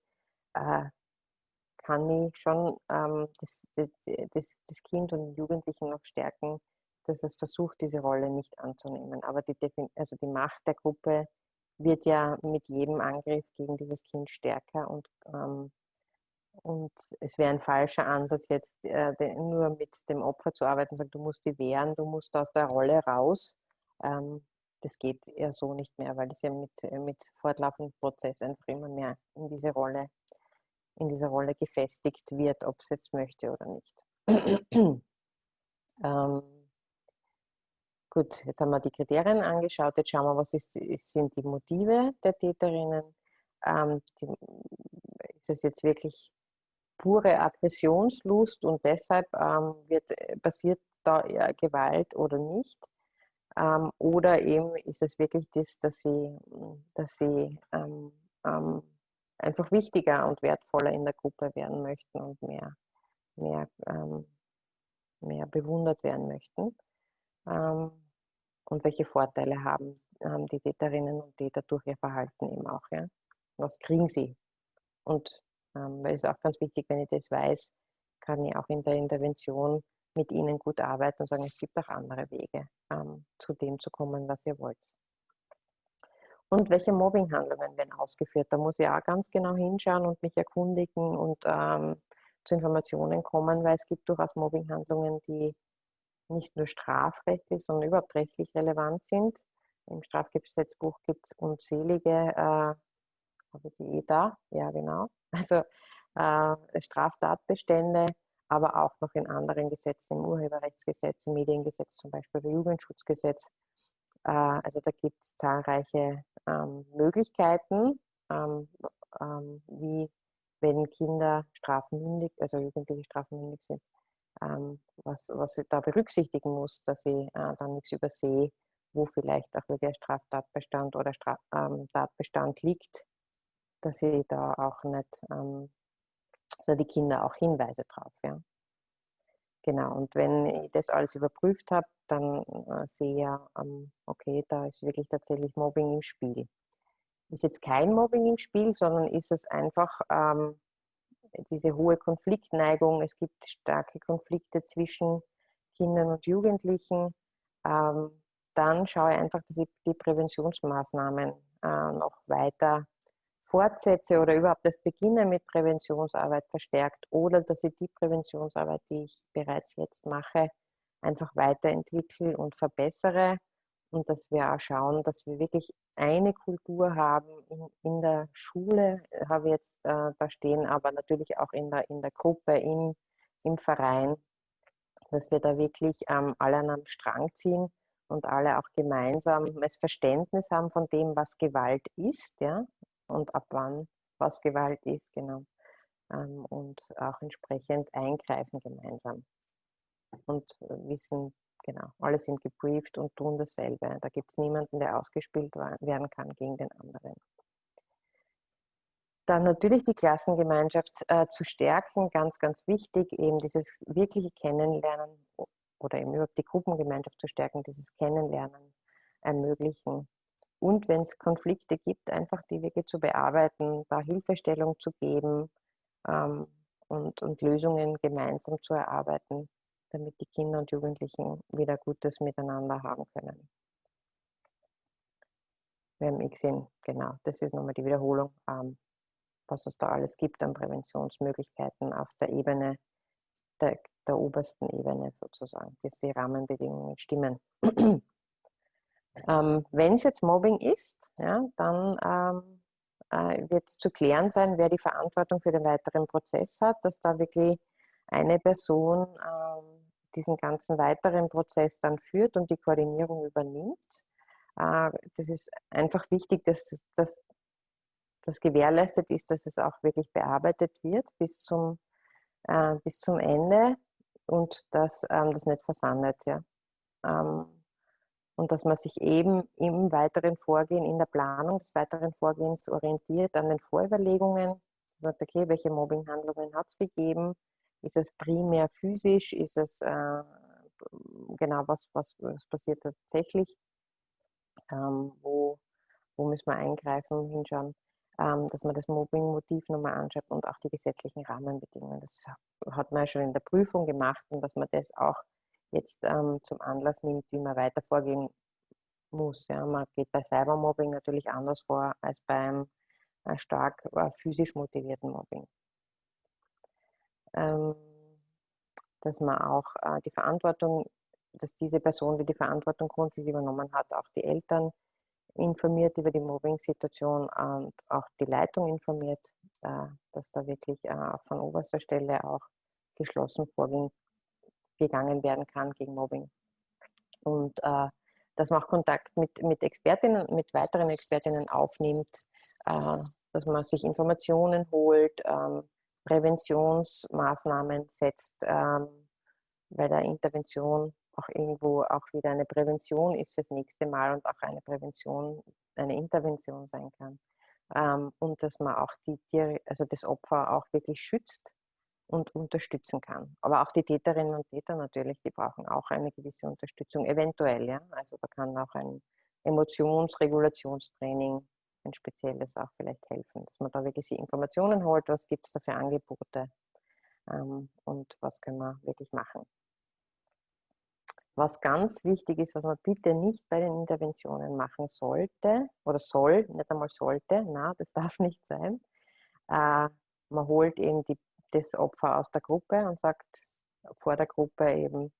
[SPEAKER 2] äh, kann ich schon ähm, das, das, das, Kind und Jugendlichen noch stärken, dass es versucht, diese Rolle nicht anzunehmen. Aber die, also die Macht der Gruppe wird ja mit jedem Angriff gegen dieses Kind stärker und, ähm, und es wäre ein falscher Ansatz, jetzt äh, nur mit dem Opfer zu arbeiten und sagen, du musst die wehren, du musst aus der Rolle raus, ähm, das geht ja so nicht mehr, weil es ja mit, äh, mit fortlaufendem Prozess einfach immer mehr in diese Rolle, in dieser Rolle gefestigt wird, ob es jetzt möchte oder nicht. ähm, gut, jetzt haben wir die Kriterien angeschaut, jetzt schauen wir, was ist, sind die Motive der Täterinnen. Ähm, die, ist es jetzt wirklich pure Aggressionslust und deshalb ähm, wird, äh, passiert da Gewalt oder nicht? Ähm, oder eben ist es wirklich das, dass sie, dass sie ähm, ähm, einfach wichtiger und wertvoller in der Gruppe werden möchten und mehr, mehr, ähm, mehr bewundert werden möchten. Ähm, und welche Vorteile haben, haben die Täterinnen und Täter durch ihr Verhalten eben auch. Ja? Was kriegen sie? Und weil es auch ganz wichtig, wenn ich das weiß, kann ich auch in der Intervention mit ihnen gut arbeiten und sagen, es gibt auch andere Wege, ähm, zu dem zu kommen, was ihr wollt. Und welche Mobbinghandlungen werden ausgeführt? Da muss ich auch ganz genau hinschauen und mich erkundigen und ähm, zu Informationen kommen, weil es gibt durchaus Mobbinghandlungen, die nicht nur strafrechtlich, sondern überhaupt rechtlich relevant sind. Im Strafgesetzbuch gibt es unzählige, äh, habe die eh da? Ja, genau. Also äh, Straftatbestände, aber auch noch in anderen Gesetzen, im Urheberrechtsgesetz, im Mediengesetz zum Beispiel, im Jugendschutzgesetz. Äh, also da gibt es zahlreiche ähm, Möglichkeiten, ähm, ähm, wie wenn Kinder strafmündig, also Jugendliche strafmündig sind, was, was ich da berücksichtigen muss, dass ich äh, dann nichts übersehe, wo vielleicht auch wirklich ein Straftatbestand oder Straf, Tatbestand liegt, dass ich da auch nicht also die Kinder auch Hinweise drauf. Ja. Genau, und wenn ich das alles überprüft habe, dann äh, sehe ich ja, ähm, okay, da ist wirklich tatsächlich Mobbing im Spiel. Ist jetzt kein Mobbing im Spiel, sondern ist es einfach, ähm, diese hohe Konfliktneigung, es gibt starke Konflikte zwischen Kindern und Jugendlichen, ähm, dann schaue ich einfach, dass ich die Präventionsmaßnahmen äh, noch weiter fortsetze oder überhaupt das beginne mit Präventionsarbeit verstärkt oder dass ich die Präventionsarbeit, die ich bereits jetzt mache, einfach weiterentwickle und verbessere und dass wir auch schauen, dass wir wirklich eine Kultur haben in, in der Schule, habe ich jetzt äh, da stehen, aber natürlich auch in der, in der Gruppe, im, im Verein, dass wir da wirklich ähm, alle an einem Strang ziehen und alle auch gemeinsam das Verständnis haben von dem, was Gewalt ist, ja, und ab wann was Gewalt ist, genau. Ähm, und auch entsprechend eingreifen gemeinsam. Und wissen, genau, alle sind gebrieft und tun dasselbe. Da gibt es niemanden, der ausgespielt werden kann gegen den anderen. Dann natürlich die Klassengemeinschaft äh, zu stärken, ganz, ganz wichtig, eben dieses wirkliche Kennenlernen oder eben überhaupt die Gruppengemeinschaft zu stärken, dieses Kennenlernen ermöglichen. Und wenn es Konflikte gibt, einfach die wirklich zu bearbeiten, da Hilfestellung zu geben ähm, und, und Lösungen gemeinsam zu erarbeiten, damit die Kinder und Jugendlichen wieder Gutes miteinander haben können. Wir haben eh gesehen, genau, das ist nochmal die Wiederholung, ähm, was es da alles gibt an Präventionsmöglichkeiten auf der Ebene, der, der obersten Ebene sozusagen, dass die Rahmenbedingungen stimmen. Ähm, Wenn es jetzt Mobbing ist, ja, dann ähm, äh, wird zu klären sein, wer die Verantwortung für den weiteren Prozess hat, dass da wirklich eine Person ähm, diesen ganzen weiteren Prozess dann führt und die Koordinierung übernimmt. Äh, das ist einfach wichtig, dass das gewährleistet ist, dass es auch wirklich bearbeitet wird bis zum, äh, bis zum Ende und dass ähm, das nicht versandet. Ja. Ähm, und dass man sich eben im weiteren Vorgehen, in der Planung des weiteren Vorgehens orientiert an den Vorüberlegungen. Sagt, okay, welche Mobbinghandlungen hat es gegeben? Ist es primär physisch? Ist es äh, genau was, was, was passiert tatsächlich? Ähm, wo, wo müssen wir eingreifen, hinschauen, ähm, dass man das Mobbing-Motiv nochmal anschaut und auch die gesetzlichen Rahmenbedingungen. Das hat man ja schon in der Prüfung gemacht und dass man das auch jetzt ähm, zum Anlass nimmt, wie man weiter vorgehen muss. Ja. Man geht bei Cybermobbing natürlich anders vor als beim äh, stark äh, physisch motivierten Mobbing. Ähm, dass man auch äh, die Verantwortung, dass diese Person, die die Verantwortung grundsätzlich übernommen hat, auch die Eltern informiert über die Mobbing-Situation und auch die Leitung informiert, äh, dass da wirklich äh, von oberster Stelle auch geschlossen vorgehen gegangen werden kann gegen Mobbing. Und äh, dass man auch Kontakt mit, mit Expertinnen, mit weiteren Expertinnen aufnimmt, äh, dass man sich Informationen holt, ähm, Präventionsmaßnahmen setzt, ähm, bei der Intervention auch irgendwo auch wieder eine Prävention ist fürs nächste Mal und auch eine Prävention, eine Intervention sein kann. Ähm, und dass man auch die Tiere, also das Opfer auch wirklich schützt und unterstützen kann. Aber auch die Täterinnen und Täter natürlich, die brauchen auch eine gewisse Unterstützung, eventuell. Ja? Also da kann auch ein Emotionsregulationstraining, ein spezielles auch vielleicht helfen, dass man da wirklich die Informationen holt, was gibt es da für Angebote ähm, und was können wir wirklich machen. Was ganz wichtig ist, was man bitte nicht bei den Interventionen machen sollte oder soll, nicht einmal sollte, na, das darf nicht sein. Äh, man holt eben die das Opfer aus der Gruppe und sagt vor der Gruppe eben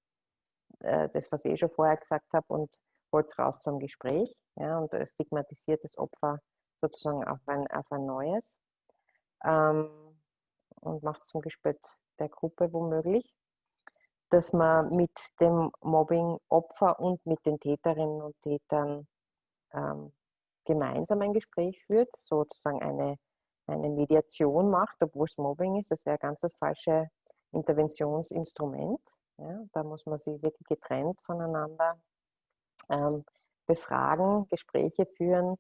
[SPEAKER 2] äh, das, was ich eh schon vorher gesagt habe, und holt es raus zum Gespräch ja, und stigmatisiert das Opfer sozusagen auf ein, auf ein neues ähm, und macht es zum Gespött der Gruppe womöglich, dass man mit dem Mobbing-Opfer und mit den Täterinnen und Tätern ähm, gemeinsam ein Gespräch führt, sozusagen eine eine Mediation macht, obwohl es Mobbing ist, das wäre ganz das falsche Interventionsinstrument. Ja, da muss man sich wirklich getrennt voneinander ähm, befragen, Gespräche führen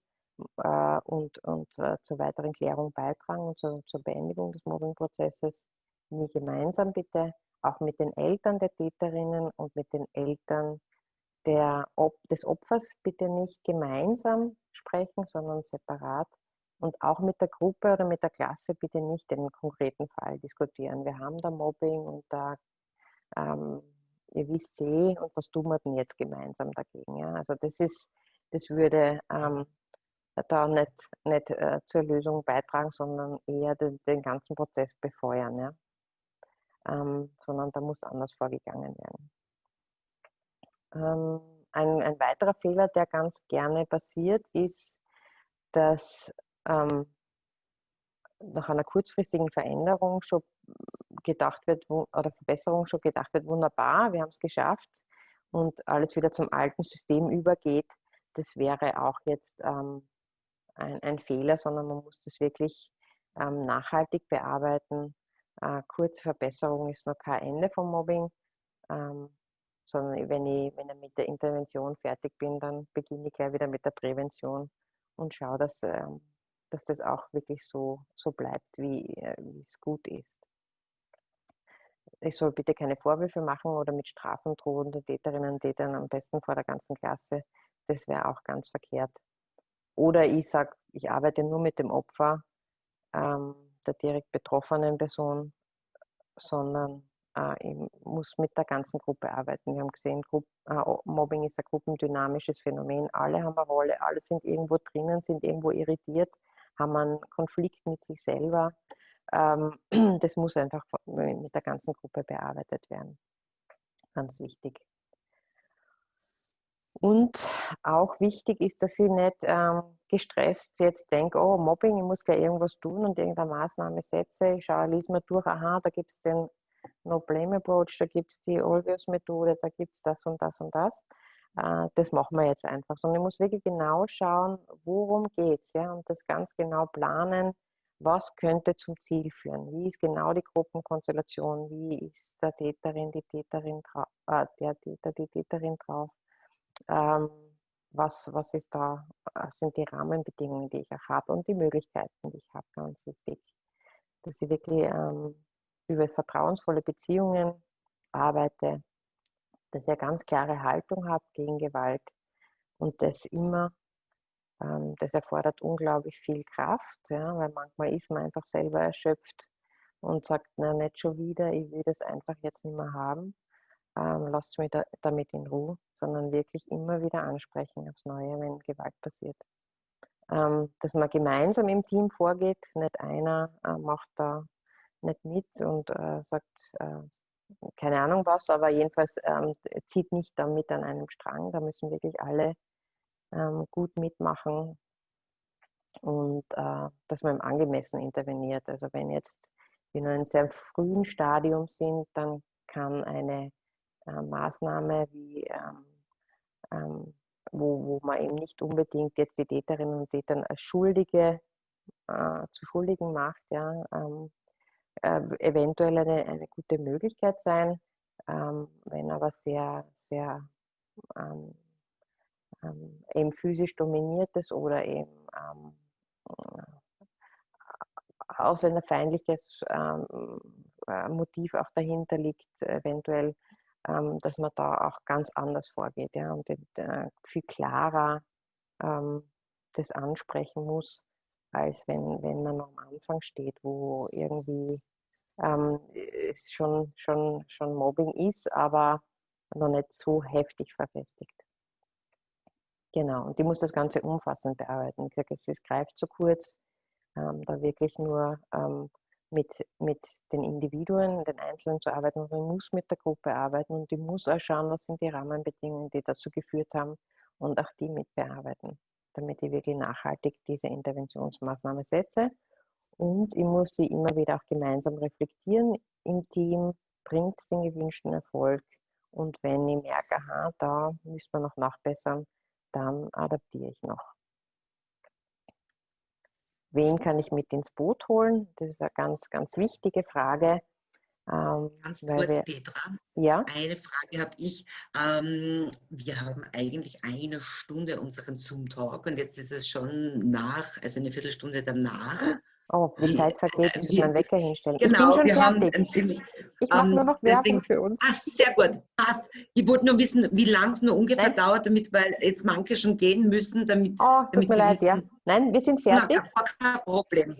[SPEAKER 2] äh, und, und äh, zur weiteren Klärung beitragen und zur, zur Beendigung des Mobbingprozesses. Nie gemeinsam bitte, auch mit den Eltern der Täterinnen und mit den Eltern der, des Opfers bitte nicht gemeinsam sprechen, sondern separat Und auch mit der Gruppe oder mit der Klasse bitte nicht den konkreten Fall diskutieren. Wir haben da Mobbing und da, ähm, ihr wisst eh, und was tun wir denn jetzt gemeinsam dagegen? Ja? Also das ist, das würde ähm, da nicht, nicht äh, zur Lösung beitragen, sondern eher den, den ganzen Prozess befeuern. Ja? Ähm, sondern da muss anders vorgegangen werden. Ähm, ein, ein, weiterer Fehler, der ganz gerne passiert, ist, dass ähm, nach einer kurzfristigen Veränderung schon gedacht wird, oder Verbesserung schon gedacht wird, wunderbar, wir haben es geschafft und alles wieder zum alten System übergeht. Das wäre auch jetzt ähm, ein, ein, Fehler, sondern man muss das wirklich ähm, nachhaltig bearbeiten. Äh, kurze Verbesserung ist noch kein Ende vom Mobbing, ähm, sondern wenn ich, wenn ich mit der Intervention fertig bin, dann beginne ich gleich wieder mit der Prävention und schaue, dass ähm, dass das auch wirklich so, so bleibt, wie, äh, es gut ist. Ich soll bitte keine Vorwürfe machen oder mit Strafen drohen den Täterinnen und Tätern am besten vor der ganzen Klasse. Das wäre auch ganz verkehrt. Oder ich sage, ich arbeite nur mit dem Opfer, ähm, der direkt betroffenen Person, sondern äh, ich muss mit der ganzen Gruppe arbeiten. Wir haben gesehen, Gru äh, Mobbing ist ein gruppendynamisches Phänomen. Alle haben eine Rolle, alle sind irgendwo drinnen, sind irgendwo irritiert haben einen Konflikt mit sich selber. Ähm, das muss einfach mit der ganzen Gruppe bearbeitet werden. Ganz wichtig. Und auch wichtig ist, dass ich nicht ähm, gestresst jetzt denke, oh, Mobbing, ich muss gleich irgendwas tun und irgendeine Maßnahme setze. Ich schaue, lese mir durch, aha, da gibt es den No-Blame-Approach, da gibt es die Always-Methode, da gibt es das und das und das. Äh, das machen wir jetzt einfach, sondern ich muss wirklich genau schauen, worum geht es ja, und das ganz genau planen, was könnte zum Ziel führen, wie ist genau die Gruppenkonstellation, wie ist der Täterin, die Täterin, äh, der Täter, die Täterin drauf, ähm, was, was ist da, äh, sind die Rahmenbedingungen, die ich auch habe und die Möglichkeiten, die ich habe, ganz wichtig, dass ich wirklich ähm, über vertrauensvolle Beziehungen arbeite, dass ich eine ganz klare Haltung habe gegen Gewalt und das immer, ähm, das erfordert unglaublich viel Kraft, ja, weil manchmal ist man einfach selber erschöpft und sagt, na nicht schon wieder, ich will das einfach jetzt nicht mehr haben, ähm, lasst mich da, damit in Ruhe, sondern wirklich immer wieder ansprechen aufs Neue, wenn Gewalt passiert. Ähm, dass man gemeinsam im Team vorgeht, nicht einer äh, macht da nicht mit und äh, sagt, äh, keine Ahnung was, aber jedenfalls ähm, zieht nicht damit an einem Strang. Da müssen wirklich alle ähm, gut mitmachen und äh, dass man angemessen interveniert. Also wenn jetzt wir in einem sehr frühen Stadium sind, dann kann eine äh, Maßnahme wie ähm, ähm, wo, wo man eben nicht unbedingt jetzt die Täterinnen und Täter als Schuldige äh, zu Schuldigen macht, ja, ähm, äh, eventuell eine, eine gute Möglichkeit sein, ähm, wenn aber sehr, sehr ähm, ähm, eben physisch dominiert ist oder eben ähm, äh, ausländerfeindliches ähm, äh, Motiv auch dahinter liegt, eventuell, ähm, dass man da auch ganz anders vorgeht ja, und äh, viel klarer das ansprechen muss als wenn, wenn man am Anfang steht, wo irgendwie ähm, es schon, schon, schon Mobbing ist, aber noch nicht so heftig verfestigt. Genau, und die muss das Ganze umfassend bearbeiten. Es ist, greift zu kurz, ähm, da wirklich nur ähm, mit, mit den Individuen, den Einzelnen zu arbeiten, sondern muss mit der Gruppe arbeiten und ich muss auch schauen, was sind die Rahmenbedingungen, die dazu geführt haben und auch die mit bearbeiten damit ich wirklich nachhaltig diese Interventionsmaßnahme setze. Und ich muss sie immer wieder auch gemeinsam reflektieren im Team, bringt es den gewünschten Erfolg. Und wenn ich merke, aha, da müssen wir noch nachbessern, dann adaptiere ich noch. Wen kann ich mit ins Boot holen? Das ist eine ganz, ganz wichtige Frage.
[SPEAKER 1] Ähm, Ganz kurz, wir, Petra. Ja? Eine Frage habe ich. Ähm, wir haben eigentlich eine Stunde unseren Zoom-Talk und jetzt ist es schon nach, also eine Viertelstunde danach.
[SPEAKER 2] Oh, die Zeit vergeht, ich muss meinen Wecker hinstellen.
[SPEAKER 1] Genau,
[SPEAKER 2] ich bin
[SPEAKER 1] schon wir fertig. Ziemlich,
[SPEAKER 2] ich mache ähm, nur noch Werbung deswegen, für uns.
[SPEAKER 1] Ach, sehr gut, passt. Ich wollte nur wissen, wie lange es nur ungefähr Nein. dauert, damit, weil jetzt manche schon gehen müssen, damit.
[SPEAKER 2] Oh, es tut mir leid, wissen. ja. Nein, wir sind fertig.
[SPEAKER 1] Na, kein Problem.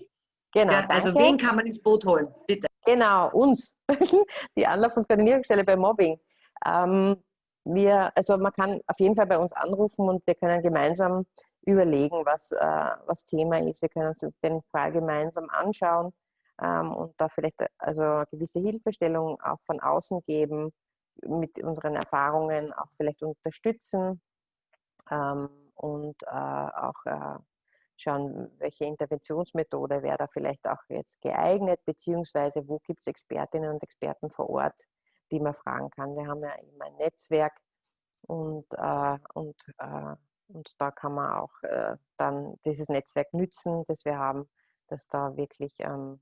[SPEAKER 2] Genau.
[SPEAKER 1] Ja, also wen kann man ins Boot holen? Bitte.
[SPEAKER 2] Genau, uns. Die Anlauf- und Koordinierungsstelle bei Mobbing. Ähm, wir, also man kann auf jeden Fall bei uns anrufen und wir können gemeinsam überlegen, was, äh, was Thema ist. Wir können uns den Fall gemeinsam anschauen ähm, und da vielleicht äh, also gewisse Hilfestellung auch von außen geben, mit unseren Erfahrungen auch vielleicht unterstützen ähm, und äh, auch äh, schauen, welche Interventionsmethode wäre da vielleicht auch jetzt geeignet, beziehungsweise wo gibt es Expertinnen und Experten vor Ort, die man fragen kann. Wir haben ja immer ein Netzwerk und, äh, und, äh, und da kann man auch äh, dann dieses Netzwerk nützen, das wir haben, dass da wirklich ähm,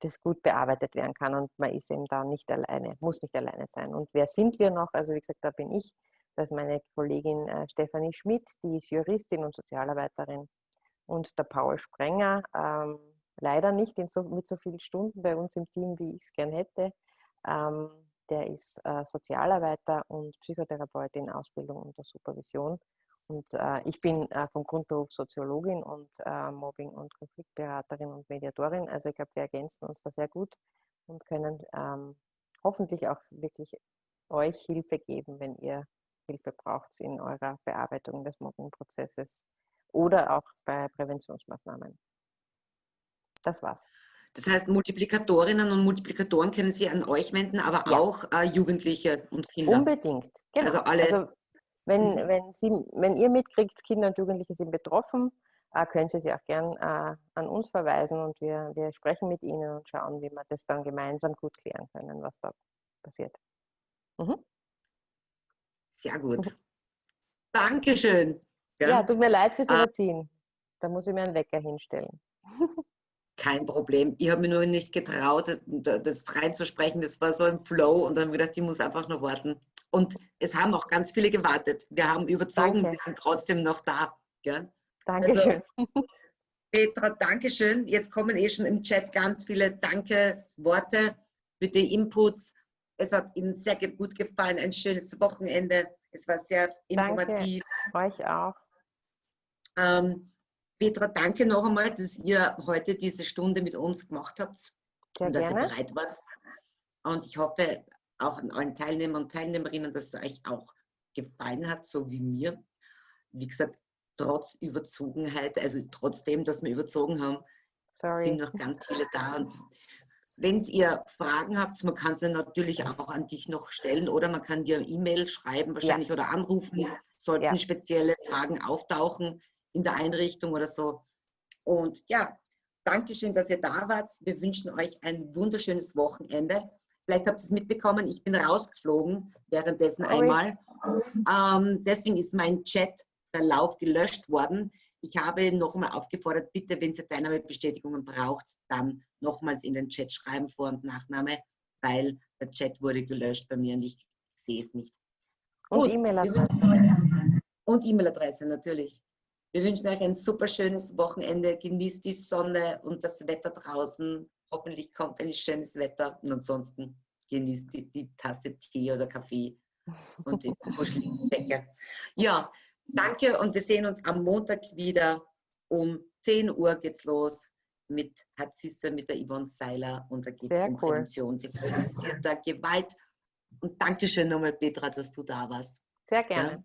[SPEAKER 2] das gut bearbeitet werden kann und man ist eben da nicht alleine, muss nicht alleine sein. Und wer sind wir noch? Also wie gesagt, da bin ich, das ist meine Kollegin äh, Stefanie Schmidt, die ist Juristin und Sozialarbeiterin und der Paul Sprenger, ähm, leider nicht so, mit so vielen Stunden bei uns im Team, wie ich es gern hätte. Ähm, der ist äh, Sozialarbeiter und Psychotherapeut in Ausbildung und der Supervision. Und äh, ich bin äh, vom Grundberuf Soziologin und äh, Mobbing- und Konfliktberaterin und Mediatorin. Also ich glaube, wir ergänzen uns da sehr gut und können ähm, hoffentlich auch wirklich euch Hilfe geben, wenn ihr Hilfe braucht in eurer Bearbeitung des Mobbingprozesses oder auch bei Präventionsmaßnahmen. Das war's.
[SPEAKER 1] Das heißt, Multiplikatorinnen und Multiplikatoren können Sie an euch wenden, aber
[SPEAKER 2] Ja.
[SPEAKER 1] auch äh, Jugendliche und Kinder.
[SPEAKER 2] Unbedingt. Genau.
[SPEAKER 1] Also alle-
[SPEAKER 2] Also wenn,
[SPEAKER 1] Mhm.
[SPEAKER 2] wenn, Sie, wenn ihr mitkriegt, Kinder und Jugendliche sind betroffen, äh, können Sie sie auch gern äh, an uns verweisen und wir, wir sprechen mit Ihnen und schauen, wie wir das dann gemeinsam gut klären können, was da passiert. Mhm.
[SPEAKER 1] Sehr gut. Dankeschön.
[SPEAKER 2] Ja, tut mir leid fürs
[SPEAKER 1] Ah.
[SPEAKER 2] Überziehen. Da muss ich mir einen Wecker hinstellen.
[SPEAKER 1] Kein Problem. Ich habe mir nur nicht getraut, das- reinzusprechen. Das war so im Flow und dann habe ich gedacht, ich muss einfach noch warten. Und es haben auch ganz viele gewartet. Wir haben überzogen,
[SPEAKER 2] Danke.
[SPEAKER 1] die sind trotzdem noch da. Ja?
[SPEAKER 2] Dankeschön.
[SPEAKER 1] Petra, Dankeschön. Jetzt kommen eh schon im Chat ganz viele Dankesworte für die Inputs. Es hat Ihnen sehr gut gefallen. Ein schönes Wochenende. Es war sehr
[SPEAKER 2] Danke.
[SPEAKER 1] informativ.
[SPEAKER 2] Euch auch.
[SPEAKER 1] Ähm, Petra, danke noch einmal, dass ihr heute diese Stunde mit uns gemacht habt
[SPEAKER 2] Sehr
[SPEAKER 1] und dass
[SPEAKER 2] gerne.
[SPEAKER 1] ihr bereit wart. Und ich hoffe auch an allen Teilnehmer und Teilnehmerinnen, dass es euch auch gefallen hat, so wie mir. Wie gesagt, trotz Überzogenheit, also trotzdem, dass wir überzogen haben,
[SPEAKER 2] Sorry.
[SPEAKER 1] sind noch ganz viele da. Und wenn ihr Fragen habt, man kann sie natürlich auch an dich noch stellen oder man kann dir E-Mail schreiben wahrscheinlich oder anrufen, sollten
[SPEAKER 2] Ja.
[SPEAKER 1] spezielle Fragen auftauchen in der Einrichtung oder so. Und ja, Dankeschön, dass ihr da wart. Wir wünschen euch ein wunderschönes Wochenende. Vielleicht habt ihr es mitbekommen, ich bin rausgeflogen währenddessen einmal. Ähm, deswegen ist mein Chatverlauf gelöscht worden. Ich habe nochmal aufgefordert, bitte, wenn ihr Teilnahmebestätigungen braucht, dann nochmals in den Chat schreiben, Vor- und Nachname, weil der Chat wurde gelöscht bei mir und ich sehe es nicht.
[SPEAKER 2] Und E-Mail-Adresse.
[SPEAKER 1] Und E-Mail-Adresse natürlich. Wir wünschen euch ein super schönes Wochenende. Genießt die Sonne und das Wetter draußen. Hoffentlich kommt ein schönes Wetter und ansonsten genießt die, die Tasse Tee oder Kaffee und die kuschelige Decke. Ja, danke und wir sehen uns am Montag wieder. Um 10 Uhr geht's los mit Hatzisse, mit der Yvonne Seiler und da geht es um
[SPEAKER 2] cool.
[SPEAKER 1] Prävention sexualisierter Gewalt. Und Dankeschön nochmal, Petra, dass du da warst.
[SPEAKER 2] Sehr gerne.